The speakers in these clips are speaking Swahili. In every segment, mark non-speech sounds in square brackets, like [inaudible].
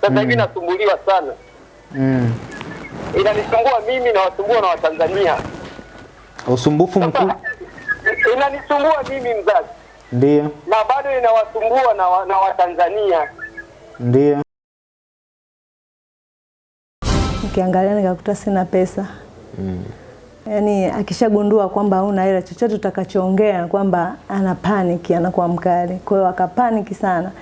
Sasa hivi mm. nasumbuliwa sana, Mm. inanisumbua mimi na wasumbua na Watanzania. Usumbufu mkuu inanisumbua mimi mzazi ndio, na bado inawasumbua na, wa, na Watanzania. ndio. Ukiangalia nikakuta sina pesa mm. yaani akishagundua kwamba hauna hela, chochote utakachoongea kwamba ana paniki, anakuwa mkali. Kwa hiyo akapaniki sana.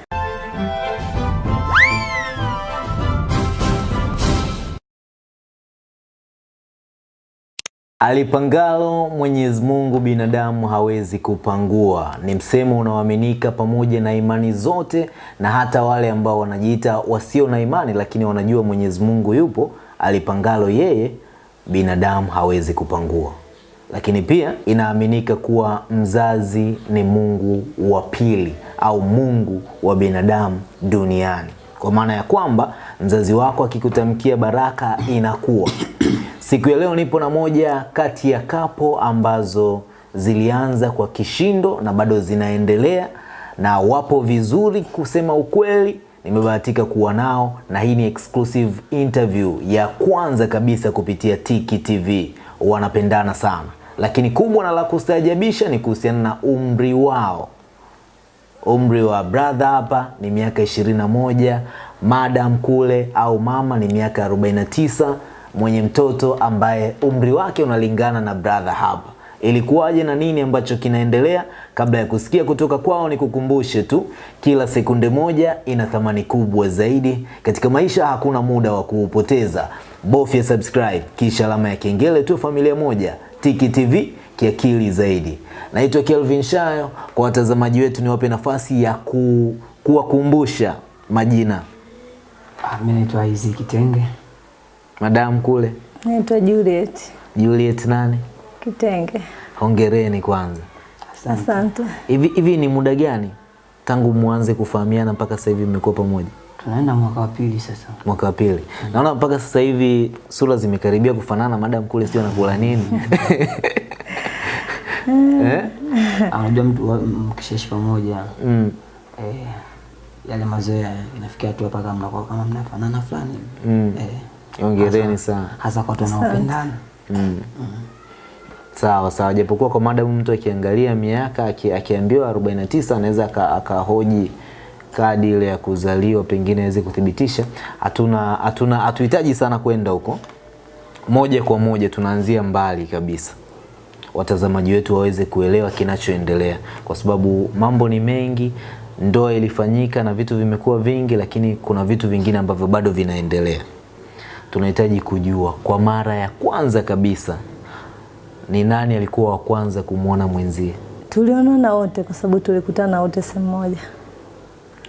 Alipangalo Mwenyezi Mungu binadamu hawezi kupangua, ni msemo unaoaminika pamoja na imani zote, na hata wale ambao wanajiita wasio na imani, lakini wanajua Mwenyezi Mungu yupo. Alipangalo yeye binadamu hawezi kupangua. Lakini pia inaaminika kuwa mzazi ni Mungu wa pili au Mungu wa binadamu duniani, kwa maana ya kwamba mzazi wako akikutamkia baraka inakuwa Siku ya leo nipo na moja kati ya kapo ambazo zilianza kwa kishindo na bado zinaendelea na wapo vizuri, kusema ukweli. Nimebahatika kuwa nao na hii ni exclusive interview ya kwanza kabisa kupitia Tiki TV. Wanapendana sana, lakini kubwa na la kustaajabisha ni kuhusiana na umri wao. Umri wa brother hapa ni miaka 21, madam kule au mama ni miaka 49, mwenye mtoto ambaye umri wake unalingana na brother hapa. Ilikuwaje na nini ambacho kinaendelea? Kabla ya kusikia kutoka kwao, ni kukumbushe tu, kila sekunde moja ina thamani kubwa zaidi katika maisha. Hakuna muda wa kuupoteza, bofya subscribe kisha alama ya kengele tu. Familia moja, Tiki TV kiakili zaidi. Naitwa Kelvin Shayo. Kwa watazamaji wetu, niwape nafasi ya ku, kuwakumbusha majina. mi naitwa Isaac Kitenge. Madam kule Naitwa Juliet Juliet nani? Kitenge. Hongereni kwanza. Asante. Asante. Hivi hivi ni muda gani tangu mwanze kufahamiana mpaka sasa hivi mmekuwa pamoja? Tunaenda mwaka wa pili sasa. Mwaka wa pili. Mm. Naona mpaka sasa hivi sura zimekaribia kufanana. Madam kule sio anakula nini? [laughs] eh? Anajua Unajua mtu mkishaishi pamoja Mm. eh, yale mazoea inafikia hatua mpaka mnakuwa kama mnafanana fulani. Mm. Eh, Hongereni sana. Hasa kwa tunaopendana. Mm. Mm. Sawa sawa, japokuwa kwa madamu mtu akiangalia miaka akiambiwa 49 anaweza akahoji kadi ile ya kuzaliwa pengine aweze kuthibitisha. Hatuna hatuna hatuhitaji sana kwenda huko, moja kwa moja tunaanzia mbali kabisa, watazamaji wetu waweze kuelewa kinachoendelea, kwa sababu mambo ni mengi. Ndoa ilifanyika na vitu vimekuwa vingi, lakini kuna vitu vingine ambavyo bado vinaendelea. Tunahitaji kujua kwa mara ya kwanza kabisa ni nani alikuwa wa kwanza kumwona mwenzie? Tulionana wote kwa sababu tulikutana wote sehemu moja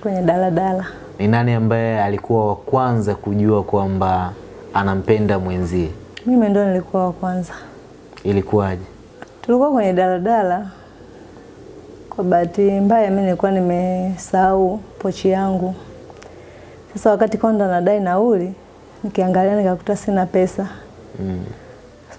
kwenye daladala. Ni nani ambaye alikuwa wa kwanza kujua kwamba anampenda mwenzie? Mimi ndo nilikuwa wa kwanza. Ilikuwaje? Tulikuwa kwenye daladala. Kwa bahati mbaya mimi nilikuwa nimesahau pochi yangu. Sasa wakati konda nadai nauli, nikiangalia nikakuta sina pesa. Mm.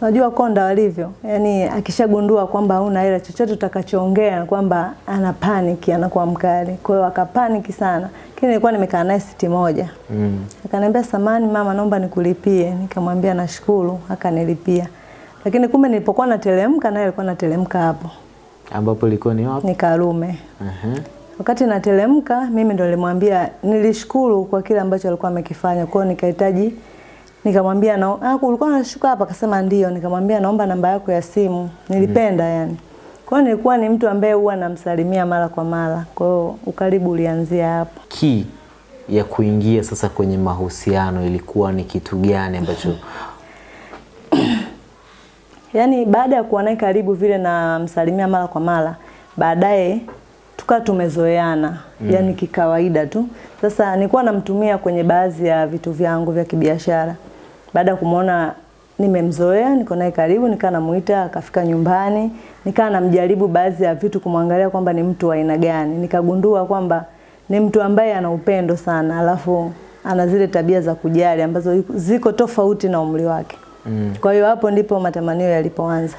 Unajua konda walivyo, yaani akishagundua kwamba huna hela, chochote utakachoongea kwamba ana panic, anakuwa mkali. Kwa hiyo akapaniki sana, lakini nilikuwa nimekaa naye siti moja. Mm. Akaniambia samani mama, naomba nikulipie. Nikamwambia nashukuru, akanilipia. Lakini kumbe nilipokuwa nateremka naye alikuwa nateremka hapo, Ambapo ilikuwa ni wapi? ni Karume. Aha. Wakati natelemka mimi ndo nilimwambia nilishukuru kwa kile ambacho alikuwa amekifanya. Kwa hiyo nikahitaji nikamwambia na ah, ulikuwa unashuka hapa? Akasema ndio. Nikamwambia naomba namba yako ya simu. Nilipenda mm. yani. Kwa hiyo nilikuwa ni mtu ambaye huwa namsalimia mara kwa mara. Kwa hiyo ukaribu ulianzia hapo. Key ya kuingia sasa kwenye mahusiano ilikuwa ni kitu gani ambacho [coughs] Yaani baada ya kuwa naye karibu vile na msalimia mara kwa mara, baadaye tukawa tumezoeana mm. yani kikawaida tu. Sasa nilikuwa namtumia kwenye baadhi ya vitu vyangu vya kibiashara. Baada ya kumwona nimemzoea, niko naye karibu, nikaa namuita akafika nyumbani, nikaa namjaribu baadhi ya vitu kumwangalia kwamba ni mtu wa aina gani. Nikagundua kwamba ni mtu ambaye ana upendo sana, alafu ana zile tabia za kujali ambazo ziko tofauti na umri wake. Mm. Kwa hiyo hapo ndipo matamanio yalipoanza.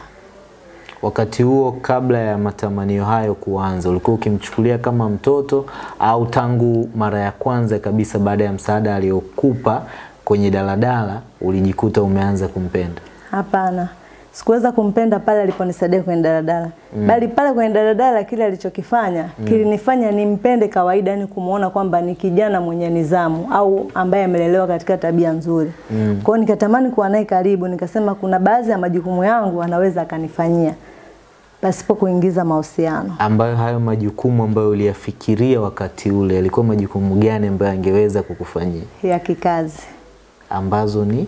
Wakati huo kabla ya matamanio hayo kuanza, ulikuwa ukimchukulia kama mtoto au tangu mara ya kwanza kabisa baada ya msaada aliyokupa kwenye daladala ulijikuta umeanza kumpenda? Hapana, sikuweza kumpenda pale aliponisaidia kwenye daladala mm. bali pale kwenye daladala kile alichokifanya mm. kilinifanya nimpende kawaida, yani kumuona kwamba ni kijana mwenye nidhamu au ambaye amelelewa katika tabia nzuri mm. kwao nikatamani kuwa naye karibu, nikasema kuna baadhi ya majukumu yangu anaweza akanifanyia pasipo kuingiza mahusiano. Ambayo hayo majukumu ambayo uliyafikiria wakati ule yalikuwa majukumu gani ambayo angeweza kukufanyia? ya kikazi Ambazo ni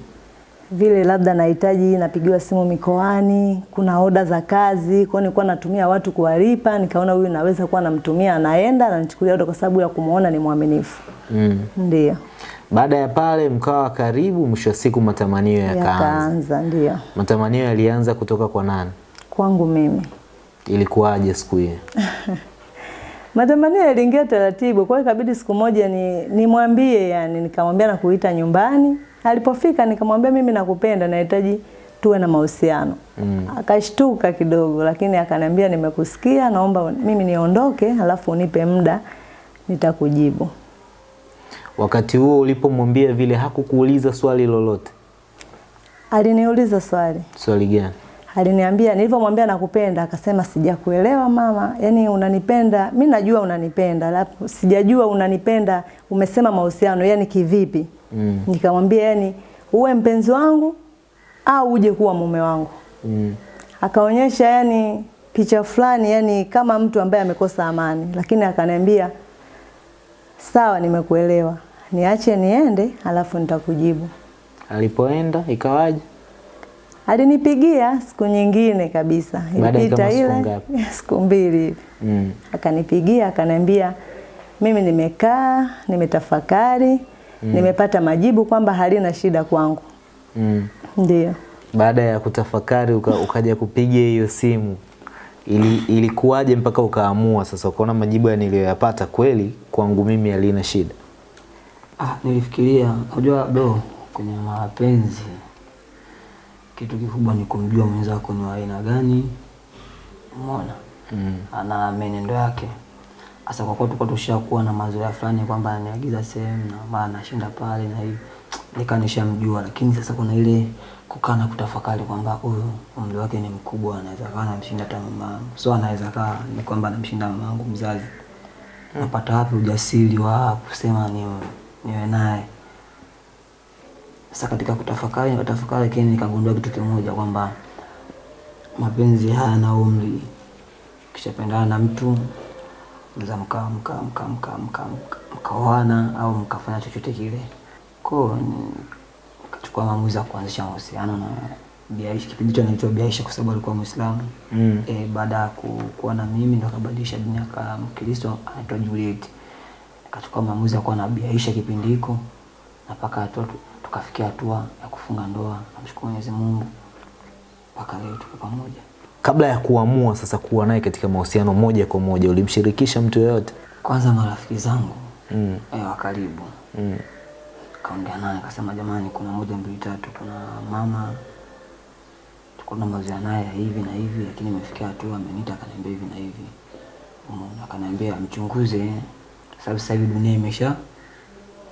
vile labda nahitaji napigiwa simu mikoani, kuna oda za kazi, kwa nilikuwa natumia watu kuwalipa, nikaona huyu naweza kuwa namtumia, anaenda ananichukulia oda kwa sababu ya kumuona ni mwaminifu. mm. Ndio. Baada ya pale mkawa karibu, mwisho wa siku matamanio yakaanza. Yakaanza ndio. Matamanio yalianza kutoka kwa nani? Kwangu mimi. Ilikuwaje siku hiyo? [laughs] Matamanio yaliingia taratibu, kwa hiyo ikabidi siku moja ni nimwambie yani, nikamwambia na kuita nyumbani. Alipofika nikamwambia mimi nakupenda, nahitaji tuwe na mahusiano. Mm. Akashtuka kidogo, lakini akaniambia nimekusikia, naomba mimi niondoke, alafu unipe muda nitakujibu. Wakati huo ulipomwambia vile hakukuuliza swali lolote? Aliniuliza swali. Swali gani? Aliniambia nilivyomwambia nakupenda, akasema sijakuelewa mama, yani unanipenda, mi najua unanipenda, alafu sijajua unanipenda, umesema mahusiano, yani kivipi? Mm. Nikamwambia yani uwe mpenzi wangu au uje kuwa mume wangu. Mm. Akaonyesha yani picha fulani, yani kama mtu ambaye amekosa amani, lakini akaniambia sawa, nimekuelewa, niache niende, alafu nitakujibu. Alipoenda ikawaje? Alinipigia siku nyingine kabisa, ilipita ile [laughs] siku mbili hivi. Mm. Akanipigia akaniambia, mimi nimekaa nimetafakari, nimepata majibu kwamba halina shida kwangu. Mm. Ndio. Baada ya kutafakari uka, ukaja kupiga hiyo simu ili, ilikuwaje mpaka ukaamua sasa ukaona majibu ya niliyoyapata kweli kwangu mimi halina shida? Ah, nilifikiria unajua do kwenye mapenzi kitu kikubwa ni kumjua mwenzako ni wa aina gani, umeona Mm. ana menendo yake. Sasa kwa kuwa tulikuwa tushakuwa na mazoea fulani kwamba ananiagiza sehemu na mara anashinda pale na hivi, nika nishamjua, lakini sasa kuna ile kukaa na kutafakari kwamba huyu umri wake ni mkubwa, anaweza kaa anamshinda hata mamangu. so anaweza kaa ni kwamba anamshinda mamangu mzazi. Napata wapi ujasiri wa kusema ni niwe naye? Sasa katika kutafakari nikatafakari, lakini nikagundua kitu kimoja kwamba mapenzi hayana umri. Ukishapendana na mtu mnaweza mka mka mka mka mka mkaoana au mkafanya chochote kile. Kwa kachukua nikachukua maamuzi ya kuanzisha mahusiano na Biaisha. Kipindi hicho anaitwa Biaisha kwa sababu alikuwa Muislamu. Mm. E, baada ya ku- kuwa na mimi ndo akabadilisha dini akawa Mkristo anaitwa Juliet. kachukua maamuzi ya kuwa na Biaisha kipindi hiko na mpaka hatua tukafikia hatua ya kufunga ndoa. Namshukuru Mwenyezi Mungu mpaka leo tuko pamoja. Kabla ya kuamua sasa kuwa naye katika mahusiano moja kwa moja ulimshirikisha mtu yoyote? Kwanza marafiki zangu Mm. eh, wa karibu Mm. kaongea naye akasema, jamani, kuna moja mbili tatu, kuna mama tulikuwa na mazoea naye hivi na hivi, lakini imefikia hatua ameniita akaniambia hivi na hivi, umeona, akaniambia mchunguze, sababu sasa hivi dunia imesha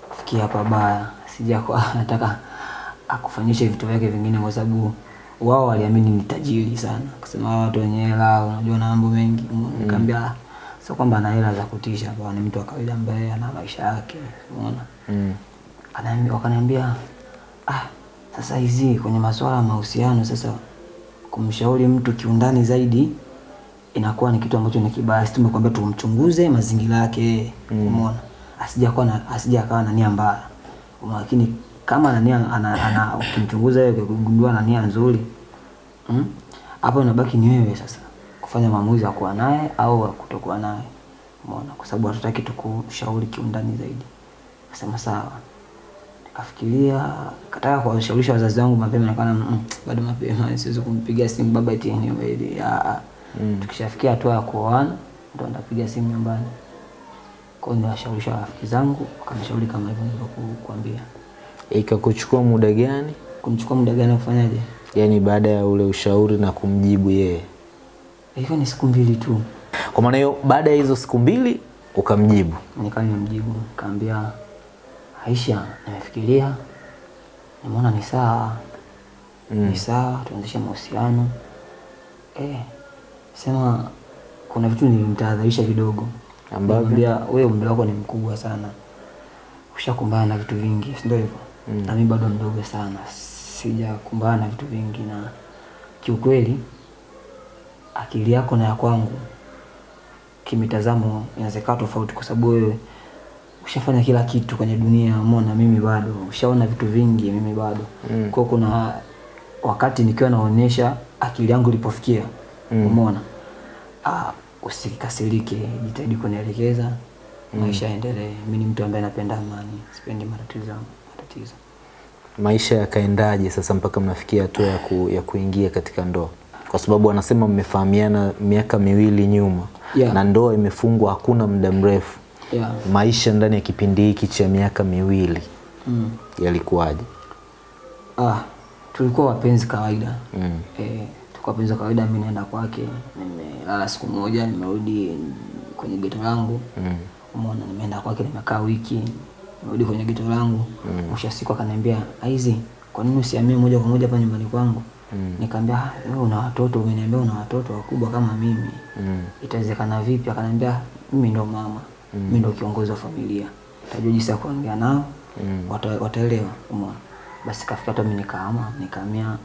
kufikia hapa baya, sija kwa [laughs] nataka akufanyishe vitu vyake vingine, kwa sababu wao waliamini ni tajiri sana, kusema watu wenye hela, unajua na mambo mengi. Nikamwambia mm. sio kwamba ana hela za kutisha, bwana, ni mtu wa kawaida ambaye ana maisha yake, umeona Mm. anaambia wakaniambia ah, sasa hizi kwenye masuala ya mahusiano sasa kumshauri mtu kiundani zaidi inakuwa ni kitu ambacho ni kibaya. Sisi tumekwambia tumchunguze mazingira yake, umeona, asija kuwa na asija akawa na nia mbaya. Lakini kama nani ana, ana [laughs] ukimchunguza yeye ukigundua nani nzuri mm, hapo inabaki ni wewe sasa kufanya maamuzi ya kuwa naye au kutokuwa naye, umeona, kwa sababu hatutaki tukushauri kiundani zaidi. Akasema sawa. Nikafikiria, kataka kuwashawishi wazazi wangu mapema, nikaona mm, bado mapema, siwezi kumpigia simu baba eti anyway, ya tukishafikia hatua ya kuoana ndo ndapiga simu nyumbani. Kwa hiyo niwashaurisha rafiki zangu, wakanishauri kama hivyo nilivyokuambia. Ikakuchukua muda gani? Kumchukua muda gani kufanyaje? Yaani baada ya ule ushauri na kumjibu yeye. ilikuwa ni siku mbili tu. Kwa maana hiyo baada ya hizo siku mbili ukamjibu. Nikawa nimemjibu nikamwambia, Aisha, nimefikiria nimeona ni sawa ni sawa, tuanzishe mahusiano eh, sema kuna vitu nilimtahadharisha kidogo, Ambavyo? Wewe umri wako ni mkubwa sana, ushakumbana na vitu vingi, si ndio hivyo? Na mimi bado mdogo sana, sijakumbana na vitu vingi, na kiukweli akili yako na ya kwangu kimitazamo inawezekana tofauti, kwa sababu wewe ushafanya kila kitu kwenye dunia, umeona, mimi bado, ushaona vitu vingi, mimi bado. Mm. Kwa kuna wakati nikiwa naonyesha akili yangu ilipofikia, umeona, ah, usikasirike, jitahidi kunielekeza maisha yaendelee. Mimi ni mtu ambaye napenda amani, sipendi matatizo matatizo. Maisha yakaendaje sasa mpaka mnafikia hatua ya, ku, ya kuingia katika ndoa? Kwa sababu wanasema mmefahamiana miaka miwili nyuma Yeah. na ndoa imefungwa hakuna muda mrefu. Yeah. Maisha ndani ya kipindi hiki cha miaka miwili Mm. yalikuwaje? Ah, tulikuwa wapenzi kawaida. Mm. Eh, tulikuwa wapenzi kawaida, mimi naenda kwake, nimelala siku moja, nimerudi kwenye geto langu. Mm. Umeona, nimeenda kwake nimekaa wiki, nimerudi kwenye gito langu. Mwisho wa siku akaniambia, "Aizi, kwa nini usiamie moja kwa moja hapa nyumbani kwangu?" Nikamwambia, "Ah, wewe una watoto, umeniambia una watoto wakubwa kama mimi. Mm. Itawezekana vipi?" Akaniambia, "Mimi ndo mama, mimi ndo kiongozi wa familia. tajua jinsi ya kuongea nao, wata, wataelewa." Umeona? Basi kafika hata mimi nikaama, nikaamia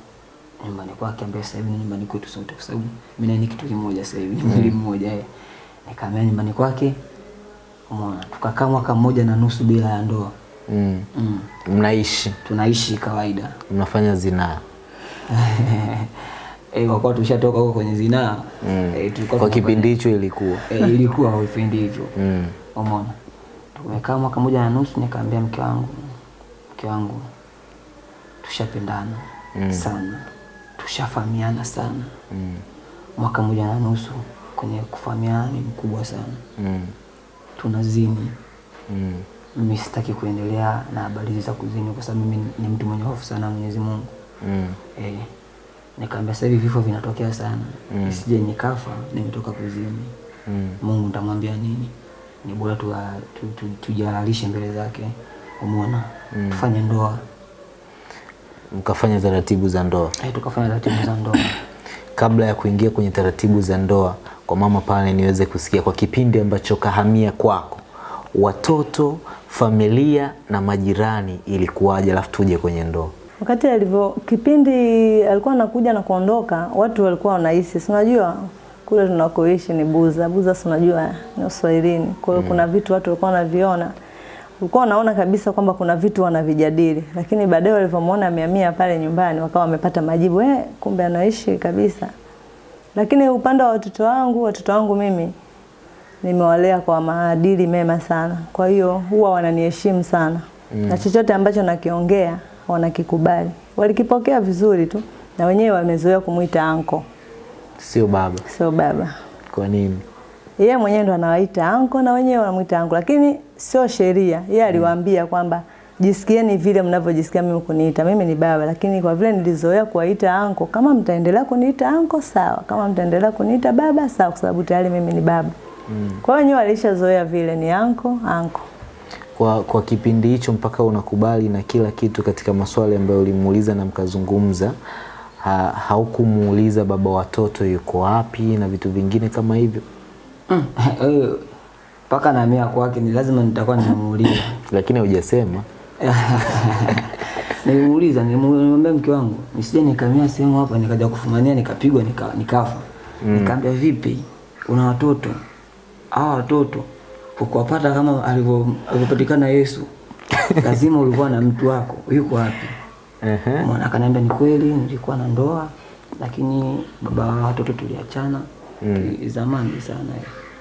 nyumbani kwake ambaye sasa hivi ni nyumbani kwetu sote, kwa sababu mimi na ni kitu kimoja sasa hivi, ni mwili mmoja eh. nikaamia nyumbani kwake, umeona, tukakaa mwaka mmoja na nusu bila ya ndoa Mm. mm. Mnaishi, Tunaishi kawaida [laughs] mnafanya zinaa eh, kwa kuwa tushatoka huko kwenye zinaa mm. eh, tulikuwa Kwa kipindi hicho ilikuwa eh, ilikuwa kwa kipindi hicho mm. umeona. Tumekaa mwaka mmoja na nusu, nikaambia mke wangu, mke wangu, tushapendana mm. sana, tushafahamiana sana Mm. mwaka mmoja na nusu kwenye kufahamiana ni mkubwa sana, Mm. Tunazini. Mm. Mimi sitaki kuendelea na habari za kuzini, kwa sababu mimi ni mtu mwenye hofu sana Mwenyezi Mungu. Mm. Eh, nikaambia sasa hivi vifo vinatokea sana, mm. isije nikafa nimetoka kuzini. Mm. Mungu nitamwambia nini? Ni bora tu, tu, tu, tujihalalishe mbele zake, umeona, tufanye ndoa Mkafanya taratibu za ndoa. eh, tukafanya taratibu za ndoa. Kabla ya kuingia kwenye taratibu za ndoa, kwa mama pale niweze kusikia kwa kipindi ambacho kahamia kwako, watoto, familia na majirani ilikuwaje, alafu tuje kwenye ndoa. Wakati alivyo kipindi alikuwa anakuja na kuondoka, watu walikuwa wanahisi, si unajua kule tunakoishi ni Buza. Buza si unajua ni Uswahilini. Kwa hiyo mm. kuna vitu watu walikuwa wanaviona. Ulikuwa wanaona kabisa kwamba kuna vitu wanavijadili, lakini baadaye walivyomwona amehamia pale nyumbani, wakawa wamepata majibu, eh, kumbe anaishi kabisa. Lakini upande wa watoto wangu, watoto wangu mimi nimewalea kwa maadili mema sana, kwa hiyo huwa wananiheshimu sana mm. na chochote ambacho nakiongea wanakikubali, walikipokea vizuri tu, na wenyewe wamezoea kumwita anko, Sio baba. sio baba. Kwa nini? Yeye mwenyewe ndo anawaita anko na wenyewe wanamwita anko, lakini sio sheria. Yeye aliwaambia kwamba jisikieni vile mnavyojisikia mimi kuniita. Mimi ni baba, lakini kwa vile nilizoea kuwaita anko, kama mtaendelea kuniita anko sawa, kama mtaendelea kuniita baba sawa, kwa sababu tayari mimi ni baba. Mm. Kwa hiyo wenyewe walishazoea vile ni anko anko. Kwa, kwa kipindi hicho mpaka unakubali na kila kitu katika maswali ambayo ulimuuliza na mkazungumza, ha, haukumuuliza baba watoto yuko wapi na vitu vingine kama hivyo, Mm, [laughs] eh, mpaka naamia kwake ni lazima nitakuwa nimemuuliza. [laughs] lakini hujasema. [laughs] Nilimuuliza, nilimwambia mke wangu nisije nikamia sehemu hapa nikaja kufumania nikapigwa nika, nikafa. mm. nikaambia vipi, una watoto? Hawa watoto ukuwapata kama alivyopatikana Yesu, [laughs] lazima ulikuwa na mtu wako, yuko wapi? Ehe. Mwana akaniambia ni kweli nilikuwa na ndoa lakini baba wa watoto tuliachana mm. zamani sana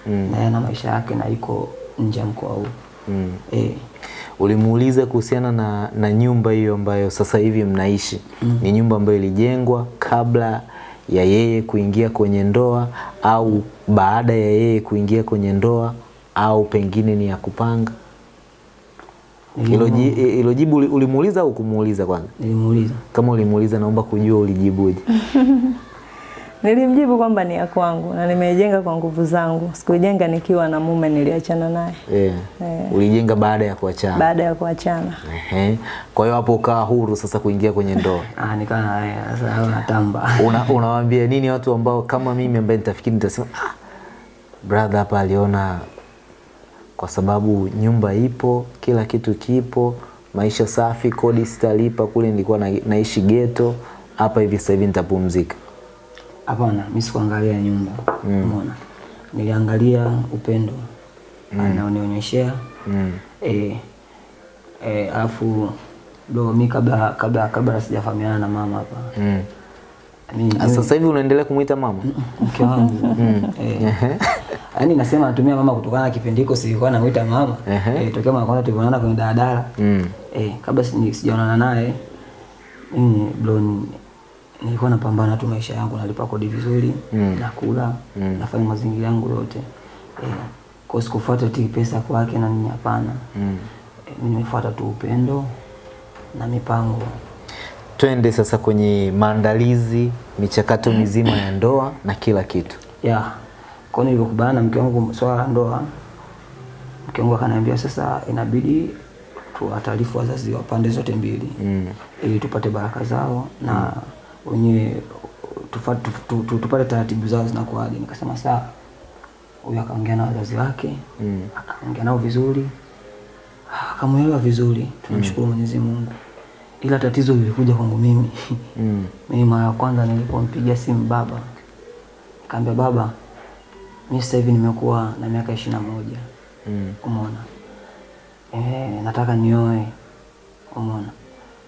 mm. na yana maisha yake na iko nje ya mkoa huu Mm. e. Ulimuuliza kuhusiana na, na nyumba hiyo ambayo sasa hivi mnaishi mm. ni nyumba ambayo ilijengwa kabla ya yeye kuingia kwenye ndoa au baada ya yeye kuingia kwenye ndoa au pengine ni ya kupanga? Hilo jibu ulimuuliza au kumuuliza kwanza? nilimuuliza Kama ulimuuliza, naomba kujua ulijibuje. [laughs] Nilimjibu kwamba ni ya kwangu na nimeijenga kwa nguvu zangu. sikujenga nikiwa na mume niliachana naye Eh. Eh. Ulijenga baada ya kuachana. baada ya kuachana. Ehe. Kwa hiyo hapo ukawa huru sasa kuingia kwenye ndoa. [laughs] Ah, nikaa na sasa natamba. [laughs] Una, unawaambia nini watu ambao kama mimi ambaye nitafikiri nitasema ah, brother hapa aliona kwa sababu nyumba ipo, kila kitu kipo, maisha safi, kodi sitalipa, kule nilikuwa na, naishi ghetto, hapa hivi sasa hivi nitapumzika. Hapana, mimi sikuangalia nyumba. Umeona? Niliangalia upendo mm. anaonionyeshea. Mm. Eh, eh, alafu do mi kabla kabla kabla sijafahamiana na mama hapa. Mm. Ah, Sasa hivi unaendelea kumuita mama? mke wangu [laughs] eh, yaani nasema natumia mama kutokana na kipindi hiko silikuwa namuita mama eh, tokea mara kwanza tulionana kwenye daladala Mm. eh, kabla sijaonana naye mimi bro ni- nilikuwa napambana tu maisha yangu nalipa kodi vizuri Mm. nakula nafanya mazingira yangu yote e, kwa sikufuata ti pesa kwake na nini hapana Mm. e, mimi nimefuata tu upendo na mipango Twende sasa kwenye maandalizi, michakato mizima ya ndoa na kila kitu. ya kwa nilivyokubana na mke wangu swala la ndoa mke wangu akaniambia sasa inabidi tuwataarifu wazazi wa pande zote mbili Mm. ili tupate baraka zao na wenyewe tufa- tu- tu- tu- tupate taratibu zao zinakuwaje? Nikasema sawa huyu akaongea na wazazi wake Mm. akaongea nao vizuri akamwelewa vizuri tunamshukuru mwenyezi mungu. Ila tatizo lilikuja kwangu mimi. [laughs] Mm. mimi mara ya kwanza nilipompigia simu baba kaambia baba mi sasa hivi nimekuwa na miaka ishirini na moja. Mm. umeona? E, nataka nioe. Umeona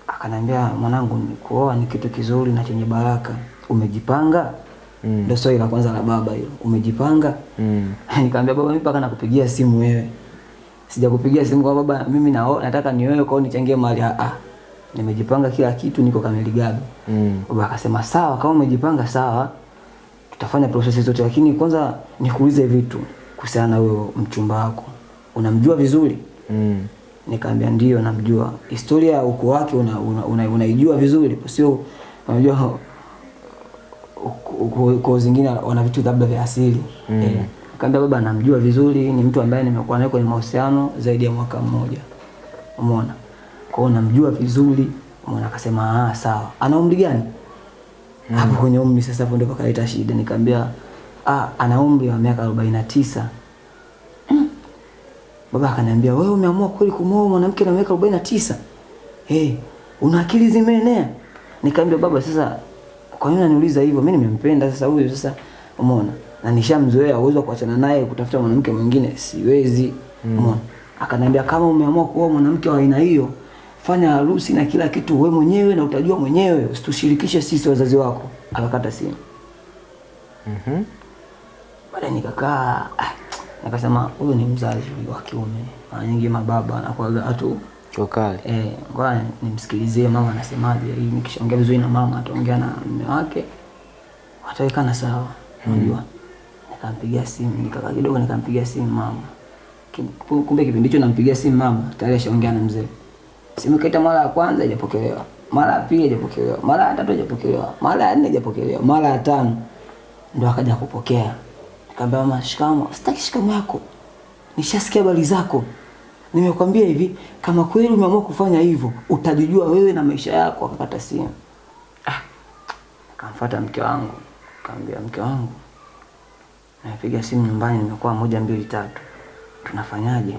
akaniambia mwanangu kuoa ni kitu kizuri na chenye baraka umejipanga Mm. ndio swali la kwanza la baba hilo umejipanga Mm. [laughs] nikamwambia baba mimi mpaka nakupigia simu wewe sijakupigia simu kwa baba mimi nao nataka ni wewe kwao nichangie mali ah ah. nimejipanga kila kitu niko kamili gabi Mm. baba akasema sawa kama umejipanga sawa tutafanya prosesi zote lakini kwanza nikuulize vitu kuhusiana na huyo mchumba wako unamjua vizuri Mm. Nikaambia ndio namjua. Historia ya ukoo wake unaijua una, una, una vizuri sio? Unajua uko- uko ukoo zingine wana vitu labda vya asili. Mm. eh, kaambia baba namjua vizuri ni mtu ambaye nimekuwa naye kwenye mahusiano zaidi ya mwaka mmoja. Umeona? Kwa hiyo namjua vizuri. Umeona? Akasema ah sawa. Ana umri gani? Hapo kwenye umri sasa hapo ndio pakaleta shida. Nikamwambia ah ana umri wa miaka 49 Baba akaniambia wewe umeamua kweli kumwoa mwanamke na miaka 49? Eh, una akili zimeenea. Nikamwambia baba sasa kwa nini unaniuliza hivyo? Mimi nimempenda sasa huyu sasa umeona? Na nishamzoea uwezo kuachana naye kutafuta mwanamke mwingine siwezi. Umeona? Akaniambia kama umeamua kuoa mwanamke wa aina hiyo, fanya harusi na kila kitu wewe mwenyewe na utajua mwenyewe, usitushirikishe sisi wazazi wako. Akakata simu. Mhm. Mm, baada nikakaa ah, nikasema huyu ni mzazi wa kiume. Mara nyingi mababa anakuwaga watu wakali eh, ngoja nimsikilizie mama anasemaje. Hii nikishaongea vizuri na mama ataongea na mume wake, watawekana sawa. Unajua, hmm. nikampigia simu, nikakaa kidogo, nikampigia simu mama. Kumbe kipindi hicho nampigia simu mama tayari ashaongea na mzee. Simu kaita mara ya kwanza haijapokelewa, mara ya pili haijapokelewa, mara ya tatu haijapokelewa, mara ya nne haijapokelewa, mara ya tano ndo akaja kupokea. Nikamwambia mama, shikamo. Sitaki shikamo yako, nishasikia habari zako. Nimekwambia hivi, kama kweli umeamua kufanya hivyo, utajijua wewe na maisha yako. Akakata simu. Ah, akamfuata mke wangu, nikamwambia mke wangu, napiga simu nyumbani, nimekuwa moja mbili tatu, tunafanyaje?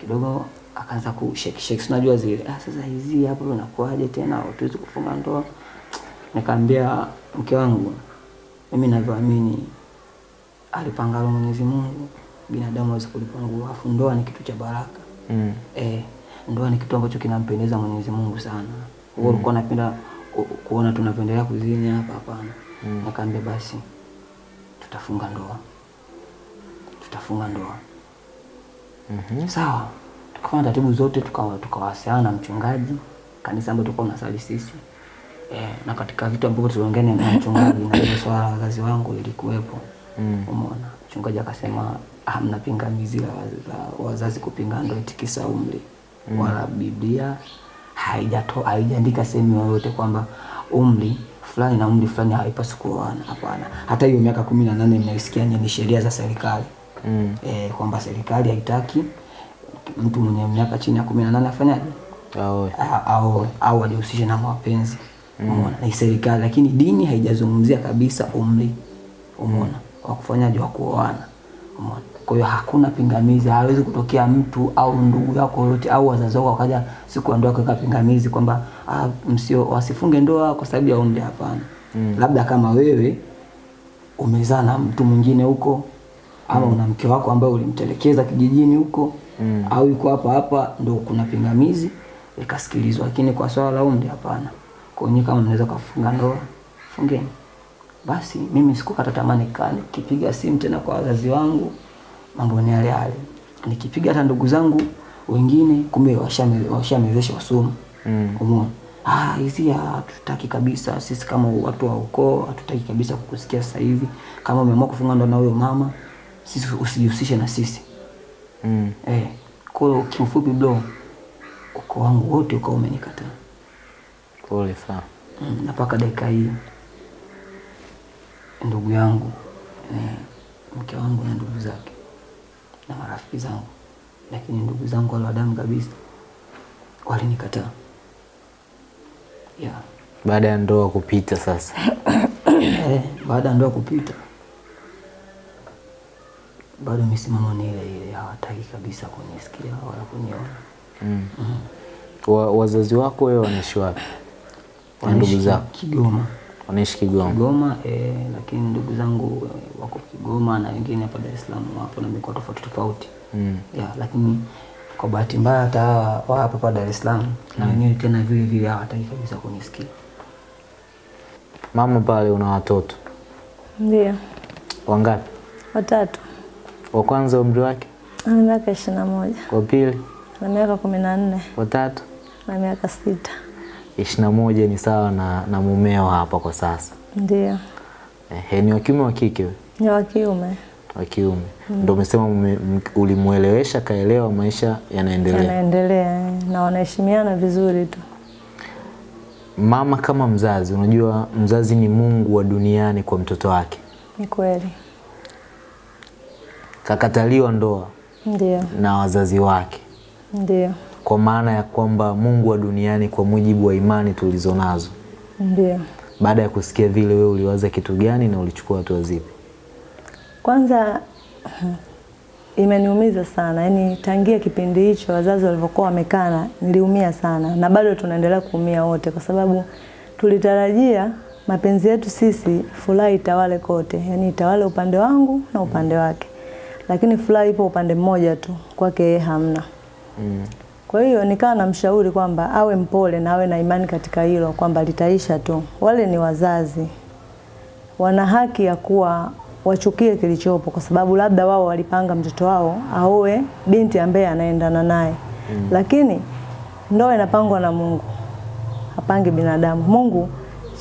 Kidogo akaanza kushake shake, shake. unajua zile ah, sasa hizi hapo unakuaje tena, hatuwezi kufunga ndoa. Nikamwambia mke wangu, mimi navyoamini alipangalo Mwenyezi Mungu binadamu hawezi kulipangua, afu ndoa ni kitu cha baraka Mm. eh, ndoa ni kitu ambacho kinampendeza Mwenyezi Mungu sana. Wewe ulikuwa unapenda ku- kuona tunapendelea kuzini hapa? Hapana. Mm. Nikaambia basi tutafunga ndoa, tutafunga ndoa. Sawa, tukafanya taratibu zote, tukawa tuka na mchungaji kanisa ambayo tulikuwa tunasali sisi eh, na katika vitu ambavyo tuliongea na mchungaji na swala wazazi wangu ilikuwepo Mm. umeona mchungaji akasema hamna pingamizi la, la wazazi kupinga ndoa itikisa umri mm. wala biblia haijato haijaandika sehemu yoyote kwamba umri fulani na umri fulani haipaswi kuoana. Hapana, hata hiyo miaka kumi na nane mnaisikia ni sheria za serikali mm. E, kwamba serikali haitaki mtu mwenye miaka chini ya kumi na nane afanyaje Aoe. Au au ajihusishe na mapenzi mm. umeona ni serikali lakini dini haijazungumzia kabisa umri umeona wa kufanyaje wa kuoana. Umeona? Kwa hiyo hakuna pingamizi hawezi kutokea mtu au ndugu yako yote au wazazi wako wakaja siku ya ndoa kuweka pingamizi kwamba ah, msio wasifunge ndoa kwa sababu ya umri. Hapana. Mm. labda kama wewe umezaa na mtu mwingine huko ama una mke wako ambaye ulimtelekeza kijijini huko mm. au yuko hapa hapa ndo kuna pingamizi ikasikilizwa, lakini kwa swala la umri hapana. Kwa hiyo kama mnaweza kufunga ndoa fungeni basi mimi sikukata tamaa nikaa nikipiga simu tena kwa wazazi wangu mambo ni yale yale. Nikipiga hata ndugu zangu wengine kumbe washamezesha wasomo mm. umeona? Ah hizi hatutaki kabisa. Sisi kama watu wa ukoo hatutaki kabisa kukusikia sasa hivi. Kama umeamua kufunga ndoa na huyo mama sisi usijihusishe na sisi. Mm. eh kwa kifupi kiufupi bro ukoo wangu wote ukawa umenikataa. Pole sana. Mm, na mpaka dakika hii ndugu yangu ni mke wangu na ndugu zake na marafiki zangu, lakini ndugu zangu wale wa damu kabisa walinikataa. Yeah. Baada ya ndoa kupita sasa. [coughs] Baada ya ndoa kupita bado misimamo ni ile ile, hawataki kabisa kunisikia wala kuniona. Mm. Wa, wazazi wako wewe wanaishi wapi? Ndugu zako Kigoma. Wanaishi Kigoma. Kigoma eh, lakini ndugu zangu eh, wako Kigoma na wengine hapa Dar es Salaam wapo na mikoa tofauti tofauti Mm. yeah, lakini kwa bahati mbaya hata hawa wa hapa hapa Dar es Salaam mm. na wenyewe tena vile vile hawataki kabisa kunisikia. Mama pale una watoto Ndio, wangapi? watatu. Wa kwanza umri wake, Ana miaka ishirini na moja wa pili, Ana miaka kumi na nne wa tatu. na miaka sita. Ishirini moja ni sawa na, na mumeo hapa kwa sasa. Ndio, Ehe, ni wa kiume wa kike? ni wa kiume, Wa kiume. Ndio umesema ulimuelewesha kaelewa, maisha yanaendelea. anaendelea eh, na wanaheshimiana vizuri tu. Mama kama mzazi, unajua mzazi ni Mungu wa duniani kwa mtoto wake. Ni kweli, Kakataliwa ndoa ndio, na wazazi wake, ndio, kwa maana ya kwamba Mungu wa duniani kwa mujibu wa imani tulizonazo. ndio. Baada ya kusikia vile, wewe uliwaza kitu gani na ulichukua hatua zipi? Kwanza [clears throat] imeniumiza sana, yaani tangia kipindi hicho wazazi walivyokuwa wamekana, niliumia sana na bado tunaendelea kuumia wote, kwa sababu tulitarajia mapenzi yetu sisi furaha itawale kote, yaani itawale upande wangu na upande wake, lakini furaha ipo upande mmoja tu, kwake yeye hamna. Kwa hiyo nikawa namshauri kwamba awe mpole na awe na imani katika hilo kwamba litaisha tu. Wale ni wazazi, wana haki ya kuwa wachukie kilichopo, kwa sababu labda wao walipanga mtoto wao aoe binti ambaye anaendana naye mm. Lakini ndoa inapangwa na Mungu, hapangi binadamu. Mungu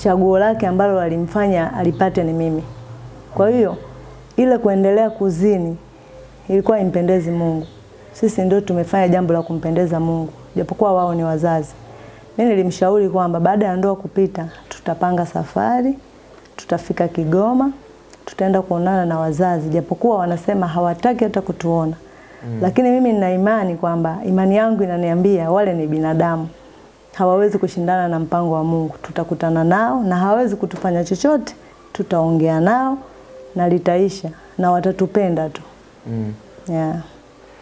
chaguo lake ambalo alimfanya alipate ni mimi. Kwa hiyo ile kuendelea kuzini ilikuwa impendezi Mungu. Sisi ndio tumefanya jambo la kumpendeza Mungu, japokuwa wao ni wazazi. Mimi nilimshauri kwamba baada ya ndoa kupita, tutapanga safari, tutafika Kigoma, tutaenda kuonana na wazazi, japokuwa wanasema hawataki hata kutuona mm. Lakini mimi nina imani kwamba imani yangu inaniambia wale ni binadamu, hawawezi kushindana na mpango wa Mungu. Tutakutana nao na hawawezi kutufanya chochote, tutaongea nao na litaisha na watatupenda tu Mm. yeah.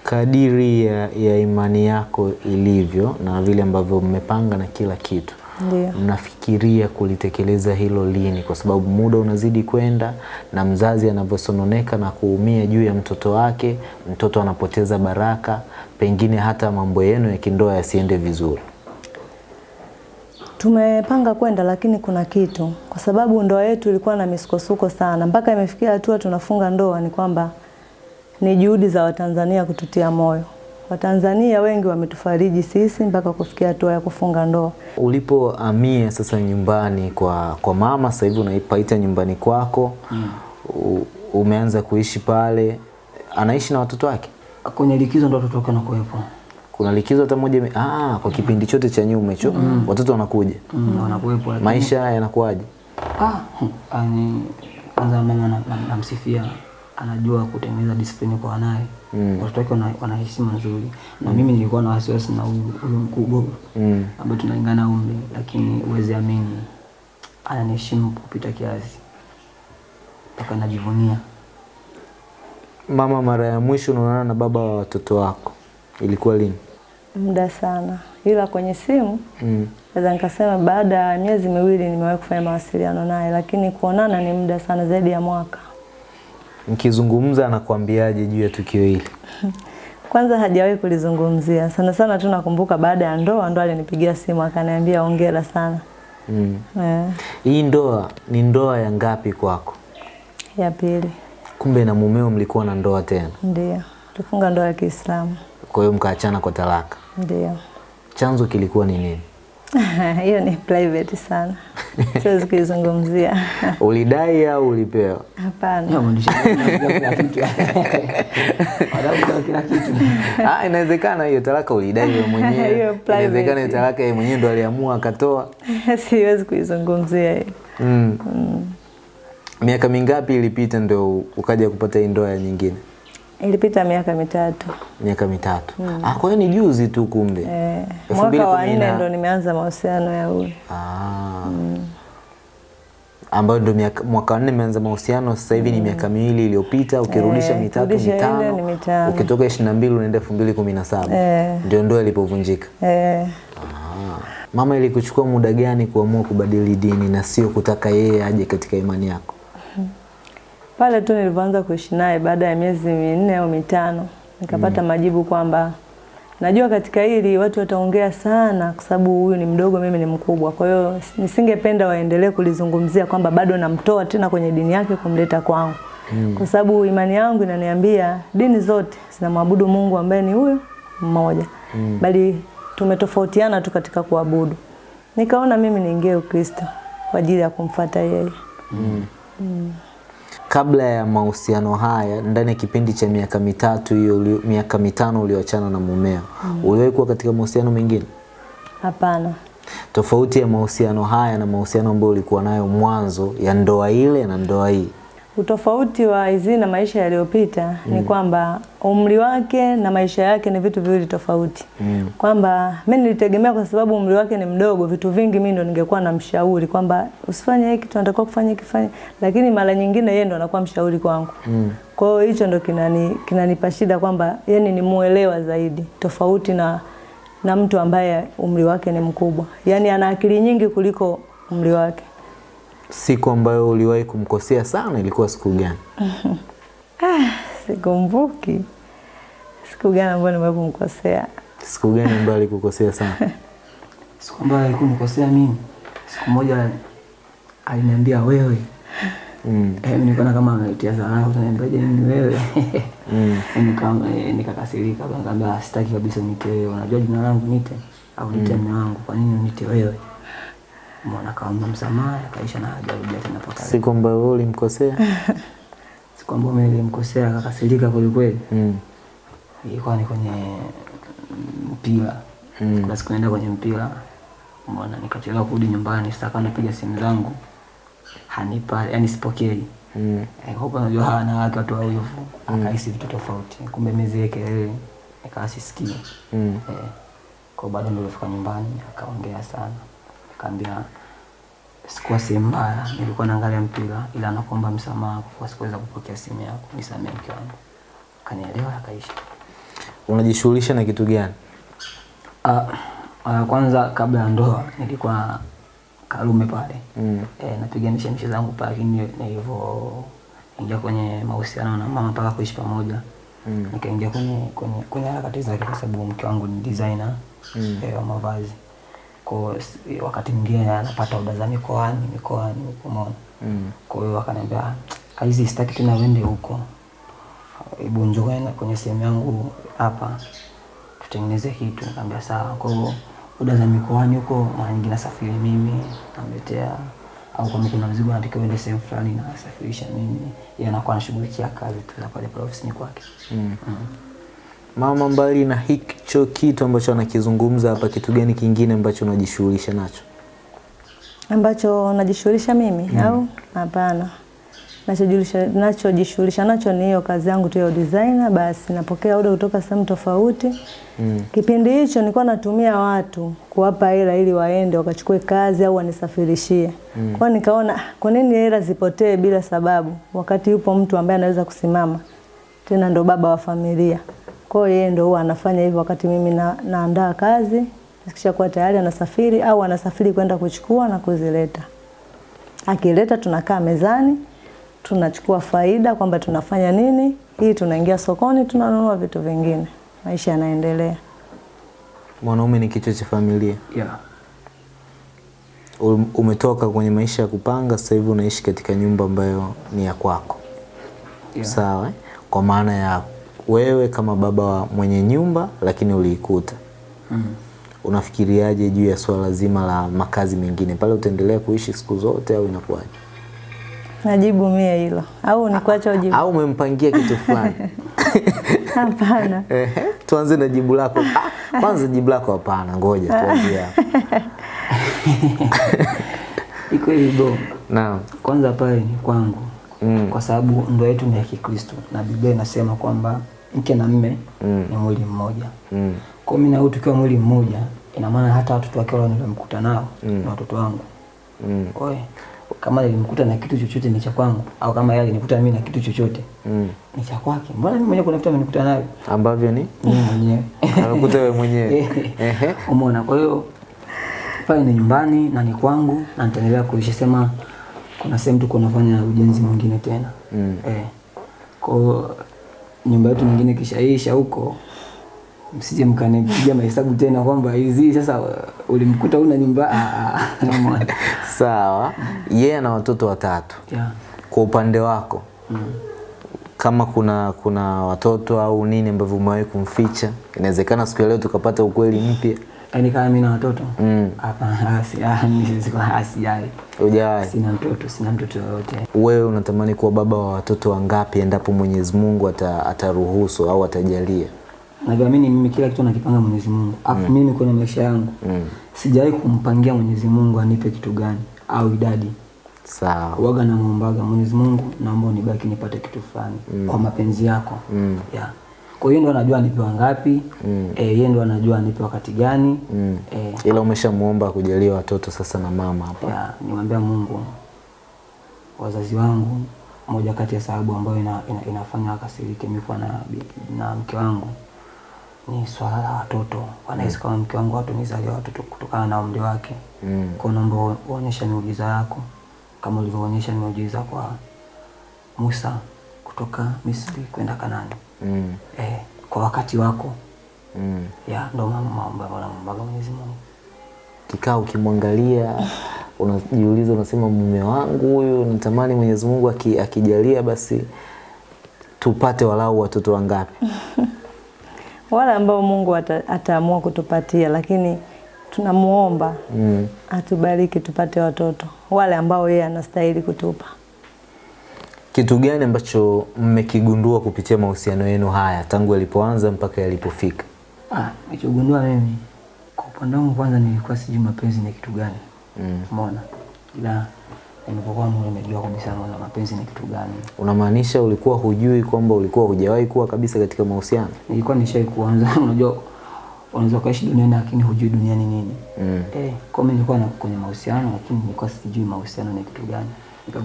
Kadiri ya, ya imani yako ilivyo na vile ambavyo mmepanga na kila kitu, Ndiyo. mnafikiria kulitekeleza hilo lini? Kwa sababu muda unazidi kwenda na mzazi anavyosononeka na kuumia juu ya mtoto wake, mtoto anapoteza baraka, pengine hata mambo yenu ya kindoa yasiende vizuri. Tumepanga kwenda lakini kuna kitu, kwa sababu ndoa yetu ilikuwa na misukosuko sana, mpaka imefikia hatua tunafunga ndoa. Ni kwamba ni juhudi za Watanzania kututia moyo. Watanzania wengi wametufariji sisi mpaka kufikia hatua ya kufunga ndoa. ulipoamia sasa nyumbani kwa, kwa mama, sasa hivi unaipaita nyumbani kwako mm. umeanza kuishi pale, anaishi na watoto wake? Kwenye likizo ndo watoto wake wanakuwepo. Kuna likizo hata moja? Ah, kwa kipindi chote cha nyuma hicho watoto wanakuja, Mm, wanakuwepo lakini maisha yanakuwaje? Ah, hmm, ani kwanza mama na- na- namsifia anajua kutengeneza discipline kwa wanaye Mm. watoto wake wana, wana heshima nzuri na mm. mimi nilikuwa na wasiwasi na huyu huyu mkubwa Mm. ambaye tunalingana umri lakini uweze amini ananiheshimu kupita kiasi mpaka najivunia Mama, mara ya mwisho unaonana na baba wa watoto wako ilikuwa lini? muda sana, ila kwenye simu Mm. naweza nikasema baada ya miezi miwili nimewahi kufanya mawasiliano naye, lakini kuonana ni muda sana, zaidi ya mwaka. Mkizungumza anakuambiaje juu ya tukio hili? [laughs] Kwanza hajawahi kulizungumzia sana sana tu, nakumbuka baada ya ndoa ndo alinipigia simu akaniambia hongera sana. Mm. Yeah. Hii ndoa ni ndoa ya ngapi kwako? ya pili Kumbe na mumeo mlikuwa na ndoa tena, ndio tufunga ndoa ya Kiislamu, kwa hiyo mkaachana kwa talaka. ndio Chanzo kilikuwa ni nini? [laughs] hiyo ni private sana, [laughs] siwezi kuizungumzia. [laughs] Ulidai au ulipewa? Hapana. Ah, inawezekana hiyo talaka ulidai wewe mwenyewe. Hiyo private. Inawezekana hiyo talaka yeye mwenyewe ndo aliamua akatoa. siwezi kuizungumzia hiyo. Mm. Miaka mingapi ilipita ndo ukaja kupata hii ndoa ya nyingine? Ilipita miaka mitatu. Miaka mitatu. Mm. Ah, kwa hiyo ni juzi tu kumbe. Eh, mwaka wa nne ndo nimeanza mahusiano ya huyu. Ah. Mm. Ambayo ndo mwaka wa nne nimeanza mahusiano, sasa hivi mm. ni miaka miwili iliyopita, ukirudisha Eh, mitatu mitano, mitano. ukitoka 22 unaenda 2017 Eh. ndio ndoa ilipovunjika. Eh, Ah. Mama, ilikuchukua muda gani kuamua kubadili dini na sio kutaka yeye aje katika imani yako? Pale tu nilivyoanza kuishi naye baada ya miezi minne au mitano nikapata mm. majibu kwamba najua katika hili watu wataongea sana kwa sababu huyu ni mdogo, mimi ni mkubwa. Kwa hiyo nisingependa waendelee kulizungumzia kwamba bado namtoa tena kwenye dini yake kumleta kwangu. mm. Kwa sababu imani yangu inaniambia dini zote zinamwabudu Mungu ambaye ni huyu mmoja. mm. Bali tumetofautiana tu katika kuabudu. Nikaona mimi niingie Ukristo kwa ajili ya kumfuata yeye. Kabla ya mahusiano haya, ndani ya kipindi cha miaka mitatu hiyo, miaka mitano ulioachana na mumeo, mm. uliwahi kuwa katika mahusiano mengine? Hapana. Tofauti ya mahusiano haya na mahusiano ambayo ulikuwa nayo mwanzo ya ndoa ile na ndoa hii. Utofauti wa Izzy na maisha yaliyopita mm. ni kwamba umri wake na maisha yake ni vitu viwili tofauti. mm. Kwamba mimi nilitegemea kwa sababu umri wake ni mdogo, vitu vingi mimi ndo ningekuwa namshauri kwamba usifanye hiki, tunatakiwa kufanya hiki, fanye. Lakini mara nyingine yeye ndo anakuwa mshauri kwangu. mm. Kwa hiyo hicho ndo kinani kinanipa shida kwamba yani ni muelewa zaidi tofauti na na mtu ambaye umri wake ni mkubwa. yani ana akili nyingi kuliko umri wake. Siku ambayo uliwahi kumkosea sana ilikuwa siku gani? [laughs] ah, Sikumbuki siku gani ambayo nimewahi kumkosea. Siku gani ambayo alikukosea sana? [laughs] siku ambayo alikunikosea mimi siku moja aliniambia wewe Mm. Eh, mimi nikaona kama amenitia sana utaniambiaje ni wewe Mm. [laughs] Nikaa eh, nikakasirika nikamwambia sitaki kabisa unite wewe unajua jina langu nite au nite mume wangu kwa nini unite wewe mwana kaomba msamaha akaisha na hajarudia tena mpaka leo. Siku ambayo wewe ulimkosea? [laughs] siku ambayo mimi nilimkosea akakasirika kweli kweli Mm. ilikuwa ni kwenye mm, mpira Mm. kuna siku naenda kwenye mpira mbona nikachelewa kurudi nyumbani sasa napiga simu zangu hanipa yani sipokei Mm. Eh, hapo najua hawa wanawake watu wawivu akahisi vitu tofauti kumbe mimi zile kelele nikawa sisikii Mm. eh, kwa bado ndio nyumbani akaongea sana akaambia sikuwa sehemu mbaya nilikuwa naangalia mpira ila nakuomba msamaha kwa kuwa sikuweza kupokea simu yako nisamee mke wangu akanielewa akaisha Unajishughulisha na kitu gani? Ah, uh, kwanza kabla ya ndoa nilikuwa Karume pale Mm. e, napiga mishemishe zangu pale, lakini nilivyoingia kwenye mahusiano na mama mpaka kuishi pamoja Mm. nikaingia kwenye kwenye kwenye harakati zake, kwa sababu mke wangu ni designer Mm. eh, wa mavazi kwa wakati mwingine anapata oda za mikoani mikoani, umeona Mm. kwa hiyo akaniambia hizi sitaki tena uende huko, hebu njoo kwenye- sehemu yangu hapa tutengeneze kitu. Nikamwambia sawa. Kwa hiyo oda za mikoani huko mara nyingi nasafiri mimi, namletea au kama kuna mzigo anatakiwa uende sehemu fulani nasafirisha mimi, yeye anakuwa anashughulikia kazi tu za pale pale ofisini kwake. Mm. Mama, mbali na hicho kitu ambacho anakizungumza hapa, kitu gani kingine ambacho unajishughulisha nacho? ambacho najishughulisha mimi mm. au hapana? Nachojishughulisha nacho ni hiyo kazi yangu tu ya designer. Basi napokea oda kutoka sehemu tofauti. mm. Kipindi hicho nilikuwa natumia watu kuwapa hela ili waende wakachukue kazi au wanisafirishie. Kwa hiyo nikaona "Ah, kwa nini hela zipotee bila sababu wakati yupo mtu ambaye anaweza kusimama tena ndo baba wa familia. Kwa hiyo yeye ndio huwa anafanya hivyo wakati mimi na, naandaa kazi, kishakuwa tayari anasafiri au anasafiri kwenda kuchukua na kuzileta. Akileta tunakaa mezani, tunachukua faida kwamba tunafanya nini, hii tunaingia sokoni tunanunua vitu vingine. Maisha yanaendelea. Mwanaume ni kichwa cha familia. Yeah. Um- Umetoka kwenye maisha ya kupanga, sasa hivi unaishi katika nyumba ambayo ni ya kwako. Yeah. Sawa, eh? kwa maana ya wewe kama baba wa mwenye nyumba, lakini uliikuta. Mm. Unafikiriaje juu ya swala zima la makazi mengine pale, utaendelea kuishi siku zote au inakuwaje? Najibu mie hilo au nikuacha ujibu? Au umempangia kitu fulani? [laughs] Hapana. [laughs] Tuanze na jibu lako. Ah, Kwanza jibu lako hapana, ngoja [laughs] tuanze hapo. Iko hivyo. Naam. Kwanza pale ni kwangu Mm. kwa sababu ndoa yetu ni ya Kikristo na Biblia inasema kwamba mke na mme Mm. ni mwili mmoja. Mm. Kwa mimi na huyu tukiwa mwili mmoja, ina maana hata watoto wake wale nilimkuta nao Mm. na watoto wangu. Mm. Oe, kama nilimkuta na kitu chochote ni cha kwangu au kama yeye alinikuta mimi na kitu chochote Mm. ni cha kwake. Mbona mimi mwenyewe kuna vitu amenikuta navyo Ambavyo ni mimi mwenyewe. [laughs] amekuta wewe mwenyewe. [laughs] Ehe. Umeona? Kwa hiyo pale ni nyumbani na ni kwangu na nitaendelea kuishi. Sema kuna sehemu tuko nafanya ujenzi mwingine tena Mm. eh. Kwa nyumba yetu nyingine kishaisha huko, msije mkanipiga mahesabu tena kwamba hizi sasa uh, ulimkuta una nyumba ah, ah, [laughs] umeona? Sawa. Yeye ana watoto watatu. yeah. Kwa upande wako mm. kama kuna kuna watoto au nini ambavyo umewahi kumficha, inawezekana siku ya leo tukapata ukweli mpya. Yaani kama mimi na watoto Mm. hapana, [laughs] si- mimi siko asijali, Ujai. sina mtoto, sina mtoto yoyote. Wewe unatamani kuwa baba wa watoto wangapi endapo Mwenyezi Mungu ataruhusu au atajalia? Navyoamini mimi kila kitu nakipanga Mwenyezi Mungu. Alafu mimi kwenye maisha yangu Mm. sijawahi kumpangia Mwenyezi Mungu anipe kitu gani au idadi. Sawa. Waga na muombaga Mwenyezi Mungu, naomba unibaki nipate kitu fulani kwa mapenzi yako. Mm. Yeah. Kwa hiyo ndo anajua anipe ngapi, Mm. eh, yeye ndo anajua anipe wakati gani. Mm. Eh, Ila umeshamuomba kujalia watoto sasa na mama hapa. ya nimwambia Mungu wazazi wangu, moja kati ya sababu ambayo ina, ina, inafanya akasirike mimi kuwa na, na mke wangu ni swala la watoto. Wanahisi kama mke wangu watu nizalia watoto kutokana na umri wake. Mm. Kwa naomba uonyesha miujiza yako kama ulivyoonyesha miujiza kwa Musa kutoka Misri kwenda Kanani. Mm. Eh, kwa wakati wako Mm. ya ndo mama maomba maombaga Mwenyezi Mungu. Kikaa ukimwangalia unajiuliza, unasema mume wangu huyu natamani Mwenyezi Mungu aki, akijalia basi tupate walau watoto wangapi? [laughs] Wale ambao Mungu ata, ataamua kutupatia, lakini tunamuomba Mm. atubariki tupate watoto wale ambao yeye anastahili kutupa. Kitu gani ambacho mmekigundua kupitia mahusiano yenu haya tangu yalipoanza mpaka yalipofika? Ah, nilichogundua mimi kwa upande wangu kwanza nilikuwa sijui mapenzi ni kitu gani. Mm. Umeona? Ila nilipokuwa mimi nimejua kabisa maana mapenzi ni kitu gani. Unamaanisha ulikuwa hujui kwamba ulikuwa hujawahi kuwa kabisa katika mahusiano? Nilikuwa nishai kuanza [laughs] unajua unaweza kuishi duniani lakini hujui duniani nini. Mm. Eh, kwa mimi nilikuwa na kwenye mahusiano lakini nilikuwa sijui mahusiano ni kitu gani.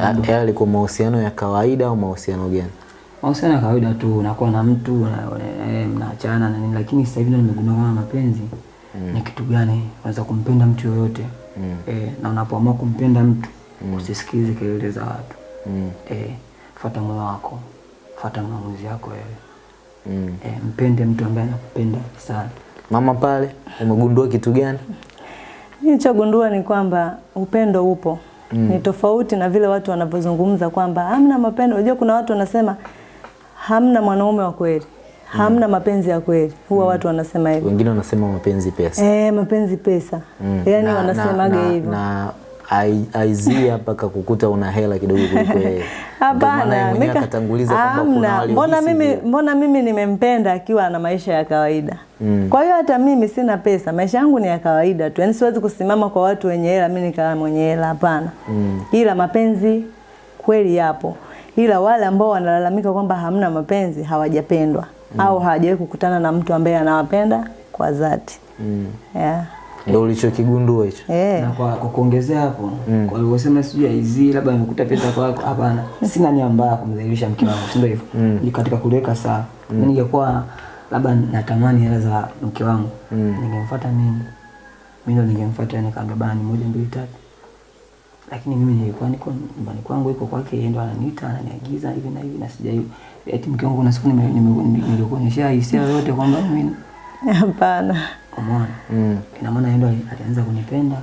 Yale yalikuwa mahusiano ya kawaida au mahusiano gani? mahusiano ya kawaida tu, unakuwa na mtu eh, mnaachana na nini, lakini sasa hivi ndo nimegundua kama mapenzi mm. ni kitu gani. Unaweza kumpenda mtu yoyote Mm. eh, na unapoamua kumpenda mtu mm. usisikilize kelele za watu Mm. eh, fuata moyo wako, fuata maamuzi yako wewe Mm. eh, mpende mtu ambaye anakupenda sana. Mama pale umegundua kitu gani? Nilichogundua ni kwamba upendo upo mm. ni tofauti na vile watu wanavyozungumza kwamba hamna mapendo. Unajua kuna watu wanasema hamna mwanaume wa kweli, hamna mm. mapenzi ya kweli, huwa mm. watu wanasema hivyo Wengine wanasema mapenzi pesa. eh, mapenzi pesa Mm. yani Na- wanasemaga na- hivyo na aizia [laughs] mpaka kukuta una hela kidogo kuliko yeye. Hapana, akatanguliza kwamba kuna wale. Mbona mimi, mbona mimi nimempenda akiwa na maisha ya kawaida mm. Kwa hiyo hata mimi sina pesa, maisha yangu ni ya kawaida tu, yaani siwezi kusimama kwa watu wenye hela mimi nikawa mwenye hela, hapana mm. Ila mapenzi kweli yapo, ila wale ambao wanalalamika kwamba hamna mapenzi hawajapendwa mm. au hawajawahi kukutana na mtu ambaye anawapenda kwa dhati mm. yeah. Ndio ulichokigundua hicho. Eh. na kwa, kwa kuongezea hapo mm. kwa alivyosema sijui hizi labda amekuta pesa kwako hapana sina nia mbaya kumdhalilisha mke wangu si ndio hivyo mm. katika kuliweka saa mm. ningekuwa labda natamani hela za mke wangu mm. ningemfuata mimi mimi ndo ningemfuata yani, bana bani moja mbili tatu lakini mimi nilikuwa niko nyumbani kwangu iko kwake yeye ndo ananiita ananiagiza hivi na hivi na sijai eti mke wangu kuna siku nime- nime- nilikuonyesha hisia yote kwamba mimi Hapana. Umeona Mm. ina maana yeye ndo alianza kunipenda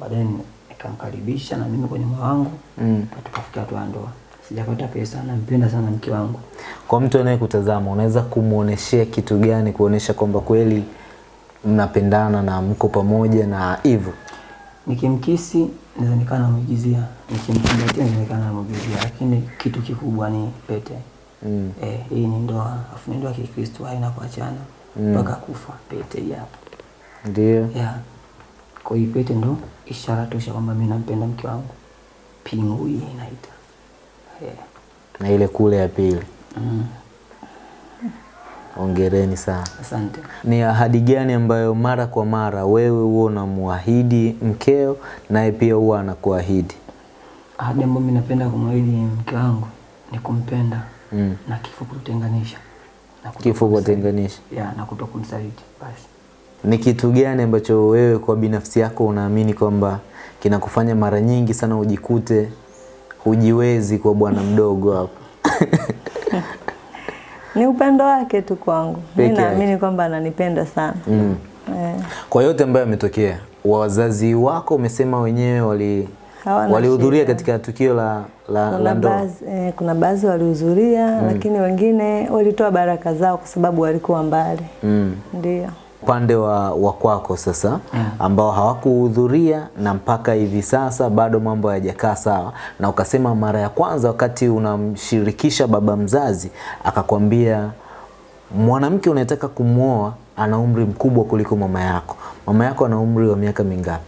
baadaye ni- nikamkaribisha na mimi kwenye moyo wangu Mm. Tukafikia hatua ndoa sijapata pesa na mpenda sana mke wangu Kwa mtu anayekutazama unaweza kumuoneshea kitu gani kuonesha kwamba kweli mnapendana na mko pamoja na hivyo? nikimkisi naweza nikaa namuigizia nikimkumbatia naweza nikaa namuigizia lakini kitu kikubwa ni pete Mm. eh, hii ni ndoa afu ni ndoa ya kikristo haina kuachana mpaka mm. kufa pete hii hapa Ndio. yeah. kwa hiyo pete ndo ishara tosha kwamba mimi nampenda mke wangu pingu hii inaita yeah. Na ile kule ya pili. mm. Ongereni sana. asante Ni ahadi gani ambayo mara kwa mara wewe huwa unamwahidi mkeo naye pia huwa anakuahidi? ahadi ambayo mimi napenda kumwahidi mke wangu ni kumpenda Mm. na kifo kutenganisha Kifo kuwatenganisha. ya na kuto kunisaliti basi Ni kitu gani ambacho wewe kwa binafsi yako unaamini kwamba kinakufanya mara nyingi sana ujikute hujiwezi kwa bwana mdogo hapo? [laughs] Ni upendo wake tu kwangu. Mimi naamini kwamba ananipenda sana. Mm. Yeah. Kwa yote ambayo yametokea, wazazi wako umesema wenyewe wali walihudhuria katika tukio la, la, la Kuna ndoa. baadhi eh, kuna baadhi walihudhuria lakini wengine walitoa baraka zao kwa sababu walikuwa mbali. Mm. Ndio. Upande wa, wa kwako sasa ambao hawakuhudhuria na mpaka hivi sasa bado mambo hayajakaa sawa, na ukasema mara ya kwanza wakati unamshirikisha baba mzazi akakwambia mwanamke unayetaka kumwoa ana umri mkubwa kuliko mama yako. Mama yako ana umri wa miaka mingapi?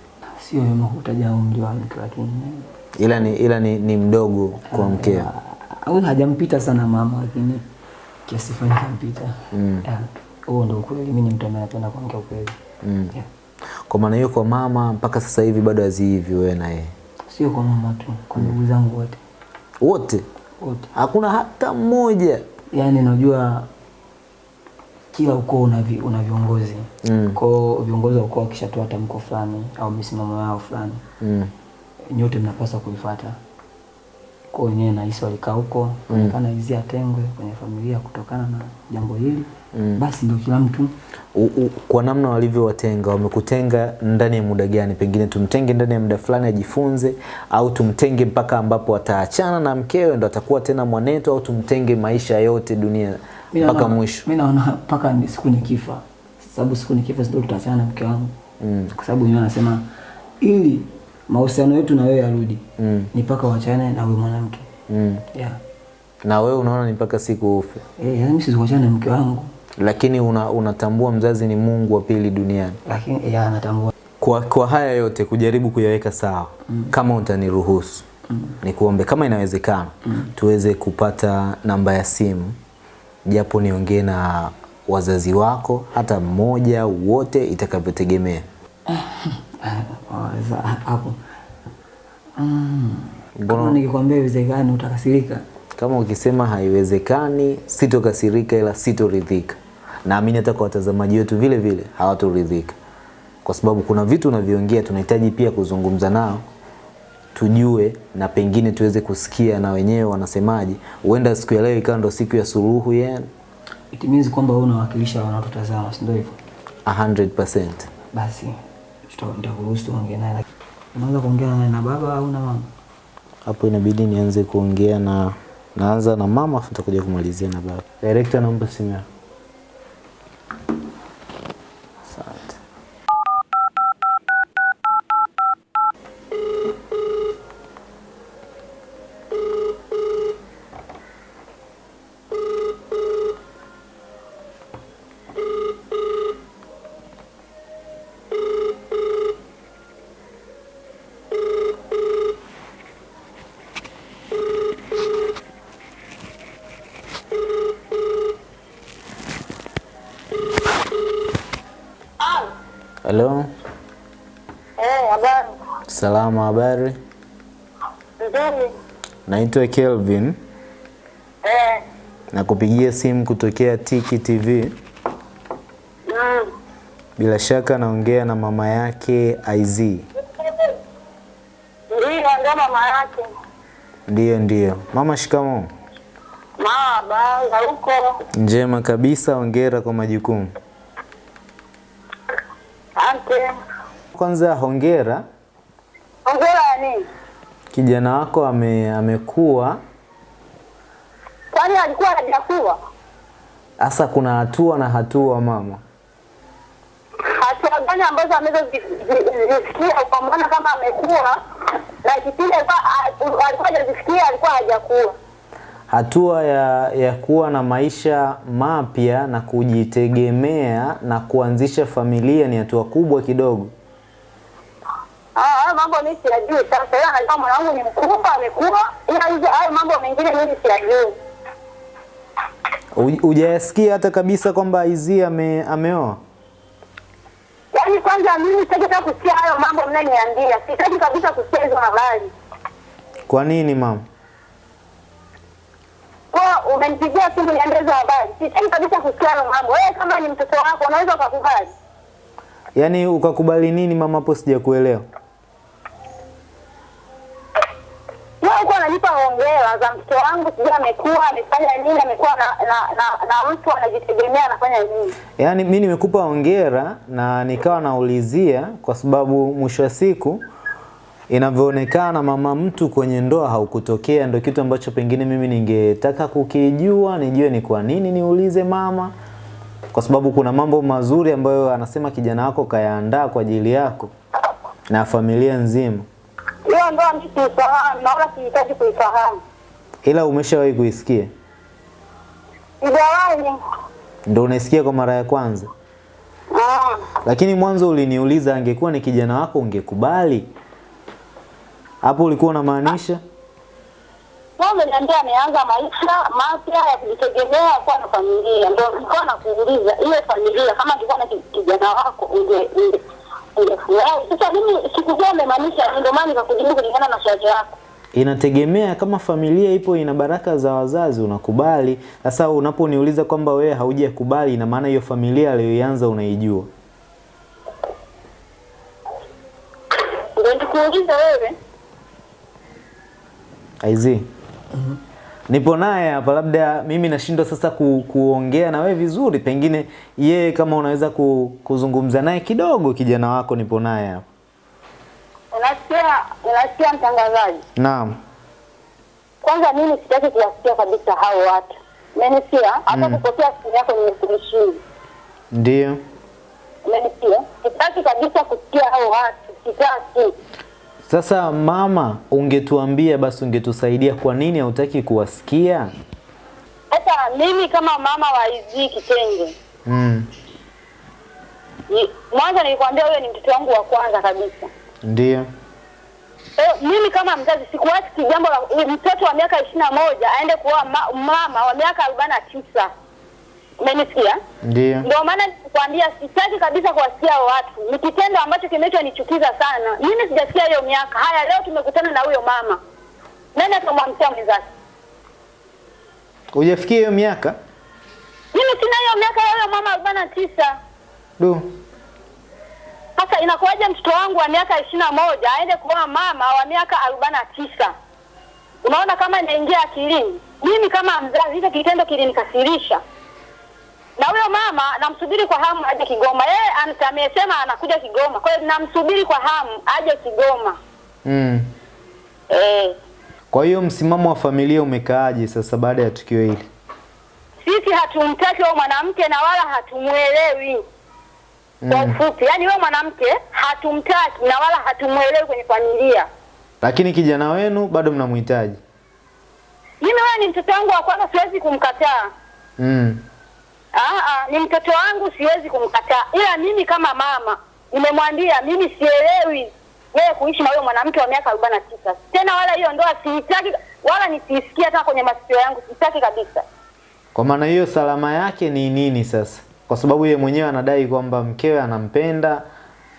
Sio wema kutaja umri wa mtu lakini Ila ni, ila ni, ni mdogo kwa mkeo. au hajampita sana mama lakini kiasi fulani kampita Yeah. huo ndio ukweli mimi ni mtu ambaye napenda kuongea ukweli Mm. Yeah. Kwa maana hiyo kwa mama mpaka sasa hivi bado hazihivi wewe na yeye sio kwa mama tu kwa ndugu mm. zangu wote wote, wote hakuna hata mmoja. yani najua kila ukoo una, vi, una viongozi Mm. kwao viongozi wa ukoo wakishatoa tamko fulani au misimamo yao fulani Mm. nyote mnapaswa kuifuata kwa wenyewe nahisi walikaa huko onekana hizi atengwe kwenye familia kutokana na jambo hili mm. basi ndio kila mtu U, u, kwa namna walivyowatenga wamekutenga ndani ya muda gani? Pengine tumtenge ndani ya muda fulani ajifunze, au tumtenge mpaka ambapo ataachana na mkewe ndo atakuwa tena mwanetu, au tumtenge maisha yote dunia mpaka mwisho? mi naona mpaka ni siku nikifa sababu siku nikifa sio tutaachana na mke wangu mm. kwa sababu yeye anasema ili mahusiano yetu na wewe yarudi Mm. ni mpaka uachane na huyo mwanamke Mm. yeah. Na wewe unaona ni mpaka siku ufe, Eh, yaani mimi siwezi kuachana na mke wangu lakini una, unatambua mzazi ni Mungu wa pili duniani. lakini yeah, anatambua Kwa, kwa haya yote kujaribu kuyaweka sawa mm. kama utaniruhusu mm. nikuombe kama inawezekana mm. tuweze kupata namba ya simu japo niongee na wazazi wako hata mmoja wote itakavyotegemea. Hapo. Mm. Kama nikikwambia iwezekani utakasirika. Kama ukisema haiwezekani sitokasirika ila sitoridhika. Naamini hata kwa watazamaji wetu vile vile hawatoridhika. Kwa sababu kuna vitu unavyoongea tunahitaji pia kuzungumza nao tujue na pengine tuweze kusikia na wenyewe wanasemaje. Huenda siku ya leo ikawa ndo siku ya suluhu yenu. It means kwamba wewe unawakilisha wanaotutazama si ndio hivyo? 100%. basi tuta- nitakuruhusu ongee naye lakini unaweza kuongea naye na baba au na mama? Hapo inabidi nianze kuongea na naanza na mama afu nitakuja kumalizia na baba. Director naomba simu yako asante Halo, Eh, habari. salama, habari? Nzuri. Naitwa Kelvin, Eh. nakupigia simu kutokea Tiki TV. Mm. Bila shaka naongea na mama yake IZ. Ndio ndio mama yake. Ndiyo, ndiyo. Mama, shikamoo. Mama, habari huko. Njema kabisa, hongera kwa majukumu. Asante. Kwanza hongera, Hongera ya nini? kijana wako ame, amekuwa Kwani alikuwa hajakuwa? sasa. Kuna hatua na hatua mama. Hatua gani ambazo amezozisikia ukamwona kama amekuwa na kipindi alikuwa hajazisikia alikuwa hajakuwa. Hatua ya, ya kuwa na maisha mapya na kujitegemea na kuanzisha familia ni hatua kubwa kidogo. Ah, hayo mambo mimi siyajui. Sasa yeye anajua mwanangu ni mkubwa amekuwa, ila hizo hayo mambo mengine mimi siyajui. Hujayasikia hata kabisa kwamba IZ ame, ameoa? Yaani kwanza mimi sitaki hata kusikia hayo mambo mnaniambia. Sitaki kabisa kusikia hizo habari. Kwa nini mama? Kwa umenipigia simu niambie hizo habari. Sitaki kabisa kusikia hayo mambo. Wewe kama ni mtoto wako unaweza ukakubali. Yaani ukakubali nini mama? Hapo sijakuelewa. Hongera za mtoto wangu sijui amekuwa amefanya nini amekuwa na, na, na, na mtu anajitegemea anafanya nini. Yaani mi nimekupa hongera na nikawa naulizia kwa sababu mwisho wa siku inavyoonekana mama mtu kwenye ndoa haukutokea, ndio kitu ambacho pengine mimi ningetaka kukijua, nijue ni kwa nini niulize mama, kwa sababu kuna mambo mazuri ambayo anasema kijana wako kayaandaa kwa ajili yako na familia nzima, Hiyo ndoa mimi siifahamu na wala sihitaji kuifahamu. ila umeshawahi kuisikia, Sijawahi. ndio unaisikia kwa mara ya kwanza. Ah. Lakini mwanzo uliniuliza angekuwa ni kijana wako ungekubali? Hapo ulikuwa unamaanisha? Wewe umeniambia ameanza maisha mapya ya kujitegemea kuwa na familia. Ndio nilikuwa nakuuliza ile familia kama ingekuwa na kijana wako unge unge-. Sasa mimi sikujua umemaanisha ndio maana nikakujibu kulingana na swali lako. Inategemea kama familia ipo ina baraka za wazazi unakubali. Sasa unaponiuliza kwamba wewe haujakubali ina maana hiyo familia aliyoianza unaijua. Ndio nikuuliza wewe. Aizi. Nipo naye hapa, labda mimi nashindwa sasa ku, kuongea na wewe vizuri, pengine yeye kama unaweza ku, kuzungumza naye kidogo, kijana wako nipo naye hapa. Unasikia unasikia mtangazaji? Naam. Kwanza mimi sitaki kuwasikia kabisa hao watu. Umenisikia? Hata kupokea simu yako nimekuheshimu. Ndio. Umenisikia? Sitaki kabisa kusikia hao watu. Sitaki. Sasa mama, ungetuambia basi, ungetusaidia kwa nini hautaki kuwasikia? Sasa mimi kama mama wa hizi kitenge Mm. Ni- mwanzo nilikwambia huyo ni mtoto wangu wa kwanza kabisa. Ndio. Eh, mimi kama mzazi sikuwasi jambo la mtoto wa miaka ishirini na moja aende kuoa ma, mama wa miaka arobaini na tisa. Umenisikia? Ndio. Ndio maana nikuambia sitaki kabisa kuwasikia watu. Ni kitendo ambacho kimechonichukiza sana. Mimi sijasikia hiyo miaka. Haya, leo tumekutana na huyo mama. Nani atamwamkia mwenzake? Hujafikia hiyo miaka? Mimi sina hiyo miaka ya huyo mama arobaini na tisa. Du. Sasa inakuwaje mtoto wangu wa miaka ishirini na moja aende kuoa mama wa miaka arobaini na tisa? Unaona kama inaingia akilini? Mimi kama mzazi, hicho kitendo kilinikasirisha. Na huyo mama namsubiri kwa hamu aje Kigoma. Yeye amesema anakuja Kigoma, kwa hiyo namsubiri kwa hamu aje Kigoma. Mm. E. Kwa hiyo msimamo wa familia umekaaje sasa baada ya tukio hili? sisi hatumtaki huyo mwanamke na wala hatumwelewi. Kwa ufupi, yaani huyo mwanamke hatumtaki na wala hatumwelewi kwenye familia. Lakini kijana wenu bado mnamhitaji. Mimi wewe ni mtoto wangu wa kwanza, siwezi kumkataa. Mm. Ah, ah, ni mtoto wangu, siwezi kumkataa, ila mimi kama mama nimemwambia mimi sielewi yeye kuishi na huyo mwanamke wa miaka arobaini na tisa tena, wala hiyo ndoa siitaki, wala nisisikia hata kwenye masikio yangu, sitaki kabisa. Kwa maana hiyo salama yake ni nini sasa? Kwa sababu yeye mwenyewe anadai kwamba mkewe anampenda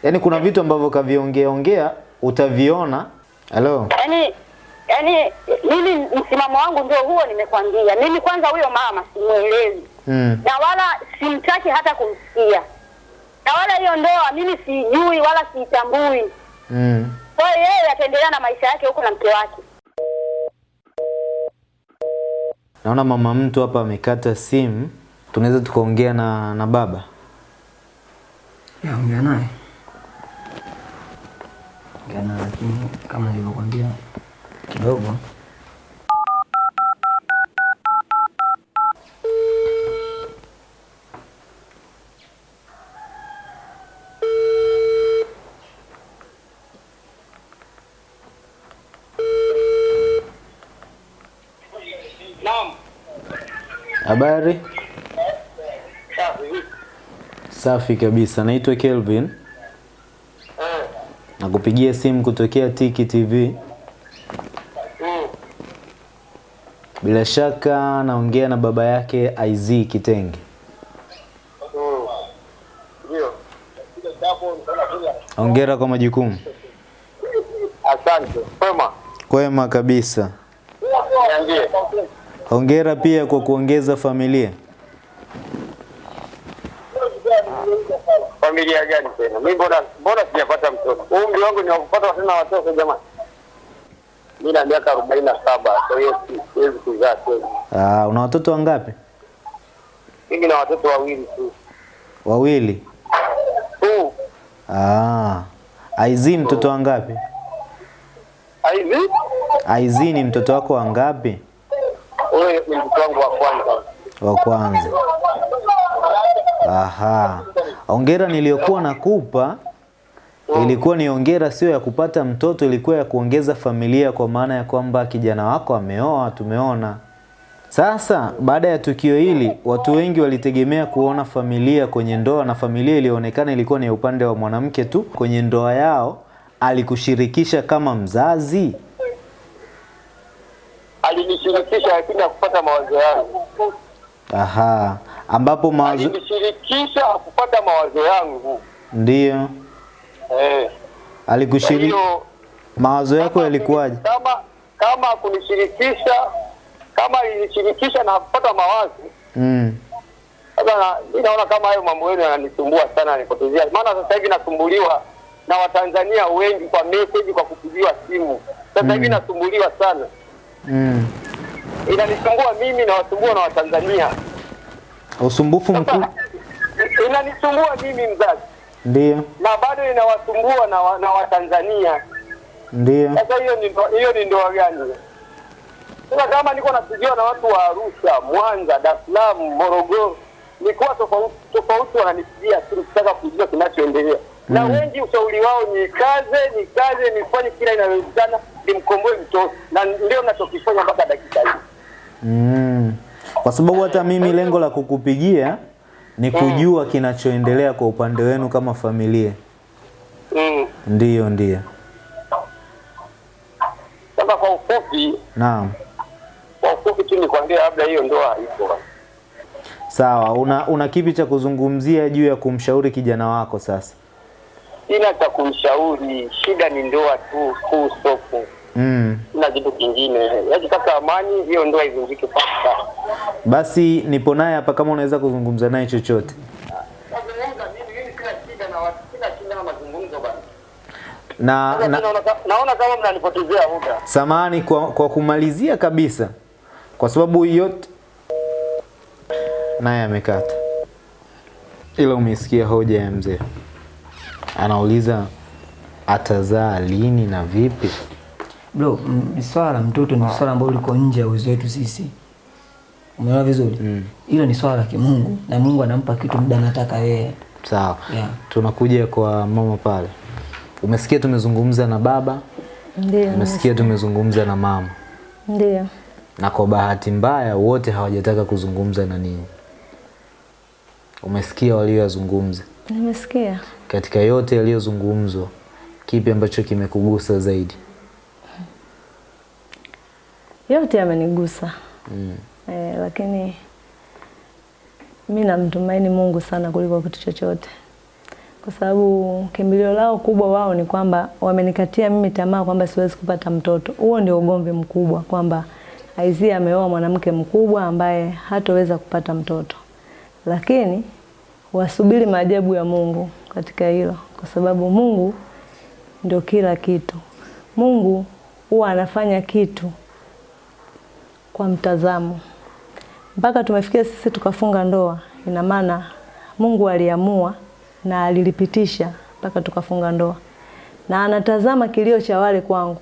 Yaani kuna vitu ambavyo kaviongea ongea utaviona. Hello, Yaani yaani mimi msimamo wangu ndio huo nimekwambia. Mimi kwanza huyo mama simuelewi. Mm. Na wala simtaki hata kumsikia. Na wala hiyo ndoa mimi sijui wala siitambui. Mm. Kwa hiyo yeye ataendelea na maisha yake huko na mke wake. Naona mama mtu hapa amekata simu. Tunaweza tukaongea na na baba. Ya, ongea naye. Ongea naye lakini kama nilivyokuambia kidogo Habari? Safi kabisa. Naitwa Kelvin. Nakupigia simu kutokea Tiki TV. Bila shaka naongea na baba yake IZ Kitenge. Hongera kwa majukumu. Asante. Kwema. Kwema kabisa. Niambie. Hongera pia kwa kuongeza familia. Familia gani tena? Mimi bora bora sijapata mtoto? Umri wangu ni wa kupata tena watoto jamani. Mimi na miaka 47, kwa hiyo siwezi kuzaa tena. Ah, una watoto wangapi? Mimi na watoto wawili tu. Wawili. Tu. Ah. Aizini mtoto wangapi? Aizini? Aizini ni mtoto wako wangapi? Mtoto wangu wa kwanza. Wa kwanza. Aha. Hongera niliyokuwa nakupa mm. ilikuwa ni ongera sio ya kupata mtoto, ilikuwa ya kuongeza familia, kwa maana ya kwamba kijana wako ameoa, tumeona. Sasa baada ya tukio hili, watu wengi walitegemea kuona familia kwenye ndoa, na familia ilionekana ilikuwa ni upande wa mwanamke tu. Kwenye ndoa yao alikushirikisha kama mzazi? Alinishirikisha lakini hakupata mawazo yangu. Aha, ambapo mawazo Alinishirikisha hakupata mawazo yangu. ndio Eh. Alikushiriki, mawazo yako yalikuwaje? kama kama kunishirikisha kama alinishirikisha na kupata mawazo Mm. sasa mimi naona kama hayo mambo yenu yananisumbua sana yanipotezea maana sasa hivi nasumbuliwa na watanzania wengi kwa message kwa kupigiwa simu sasa hivi mm. nasumbuliwa sana Mm. inanisumbua mimi na wasumbua na watanzania Usumbufu mkuu [laughs] inanisumbua mimi mzazi ndio, na bado inawasumbua na, wa, na watanzania ndio. Sasa hiyo ni hiyo ni ndoa gani? Sasa kama niko napigiwa na watu wa Arusha, Mwanza, Dar es Salaam, Morogoro, nikuwa tofauti tofauti, wananipigia tu kutaka kujua kinachoendelea na wengi ushauri wao ni kaze, ni kaze, nifanye kila inawezekana nimkomboe mtoto, na ndio nachokifanya mpaka dakika hii. Mm. Kwa sababu hata mimi lengo la kukupigia ni kujua mm. kinachoendelea kwa upande wenu kama familia. Mm. Ndiyo, ndiyo. Sasa kwa ufupi, Naam. kwa ufupi tu nikwambia, labda hiyo ndoa haiko Sawa, una, una kipi cha kuzungumzia juu ya kumshauri kijana wako sasa? Sina cha kumshauri, shida ni ndoa tu, kuu soko Mm. Sina kitu kingine. Yakitaka amani, hiyo ndoa ivunjike sasa. Basi nipo naye hapa kama unaweza kuzungumza naye chochote. Na na. Na, naona naona kama mnanipotezea muda. samahani kwa, kwa kumalizia kabisa, kwa sababu yote naye amekata, ila umesikia hoja ya mzee, anauliza atazaa lini na vipi? bro mm, swala mtoto ni swala ambalo liko nje ya uwezo wetu sisi umeona vizuri hilo ni swala la kimungu na mungu anampa kitu muda anataka yeye Sawa, Yeah. tunakuja kwa mama pale. Umesikia tumezungumza na baba, Ndio. umesikia tumezungumza na mama, Ndio. na kwa bahati mbaya wote hawajataka kuzungumza na nini Umesikia walioyazungumza. Nimesikia. Katika yote yaliyozungumzwa, kipi ambacho kimekugusa zaidi? Yote yamenigusa. Mm. E, lakini mi namtumaini Mungu sana kuliko kitu chochote, kwa sababu kimbilio lao kubwa wao ni kwamba wamenikatia mimi tamaa kwamba siwezi kupata mtoto. Huo ndio ugomvi mkubwa kwamba Aizia ameoa mwanamke mkubwa ambaye hatoweza kupata mtoto, lakini wasubiri maajabu ya Mungu katika hilo, kwa sababu Mungu ndio kila kitu. Mungu huwa anafanya kitu kwa mtazamo. Mpaka tumefikia sisi tukafunga ndoa, ina maana Mungu aliamua na alilipitisha mpaka tukafunga ndoa, na anatazama kilio cha wale kwangu.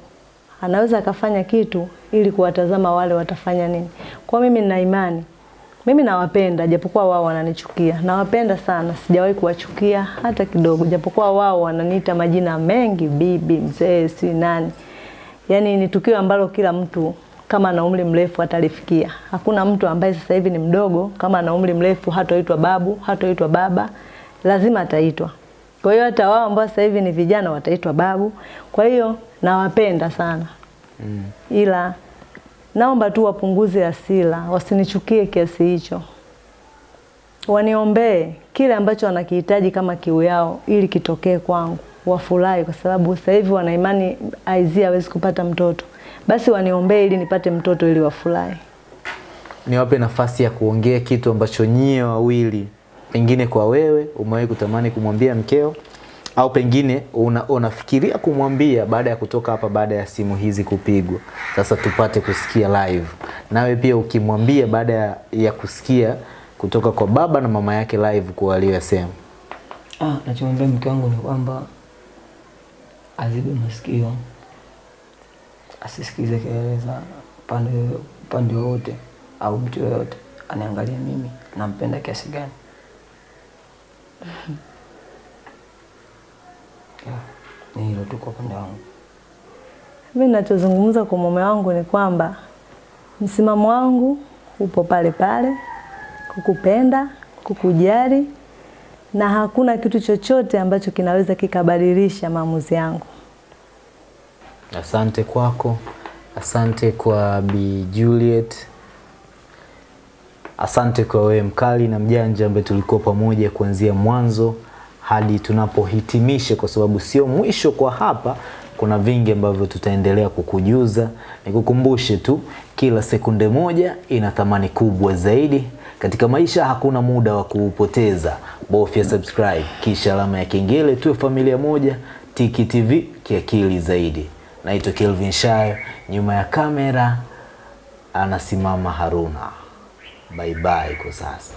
Anaweza akafanya kitu ili kuwatazama wale watafanya nini. Kwa mimi nina imani, mimi nawapenda, japokuwa wao wananichukia. Nawapenda sana, sijawahi kuwachukia hata kidogo, japokuwa wao wananiita majina mengi, bibi, mzee, si nani. Yaani ni tukio ambalo kila mtu kama ana umri mrefu atalifikia. Hakuna mtu ambaye sasa hivi ni mdogo kama ana umri mrefu hatoitwa babu, hatoitwa baba, lazima ataitwa. Kwa hiyo hata wao ambao sasa hivi ni vijana wataitwa babu. Kwa hiyo nawapenda sana mm. Ila naomba tu wapunguze hasira, wasinichukie kiasi hicho, waniombee kile ambacho wanakihitaji kama kiu yao, ili kitokee kwangu, wafurahi, kwa sababu sasa hivi wana imani Aizia hawezi kupata mtoto, basi waniombee ili nipate mtoto, ili wafurahi. niwape nafasi ya kuongea kitu ambacho nyie wawili pengine kwa wewe umewahi kutamani kumwambia mkeo au pengine una, unafikiria kumwambia baada ya kutoka hapa baada ya simu hizi kupigwa. Sasa tupate kusikia live. Nawe pia ukimwambia baada ya, ya kusikia kutoka kwa baba na mama yake live kwa walioyasema Ah, nachomwambia mke wangu ni kwamba azibe masikio, asisikize kelele za pande upande wowote au mtu yoyote, anaangalia mimi nampenda kiasi gani. Ni hilo tu kwa upande wangu. Mimi ninachozungumza kwa mume wangu ni kwamba msimamo wangu upo pale pale, kukupenda, kukujali na hakuna kitu chochote ambacho kinaweza kikabadilisha maamuzi yangu. asante kwako asante kwa Bi Juliet asante kwa wewe mkali na mjanja ambaye tulikuwa pamoja kuanzia mwanzo hadi tunapohitimisha kwa sababu sio mwisho kwa hapa. Kuna vingi ambavyo tutaendelea kukujuza. Nikukumbushe tu kila sekunde moja ina thamani kubwa zaidi. Katika maisha hakuna muda wa kuupoteza. Bofya subscribe kisha alama ya kengele tuwe familia moja. Tiki tv kiakili zaidi. Naitwa kelvin shayo nyuma ya kamera anasimama haruna. Bye bye kwa sasa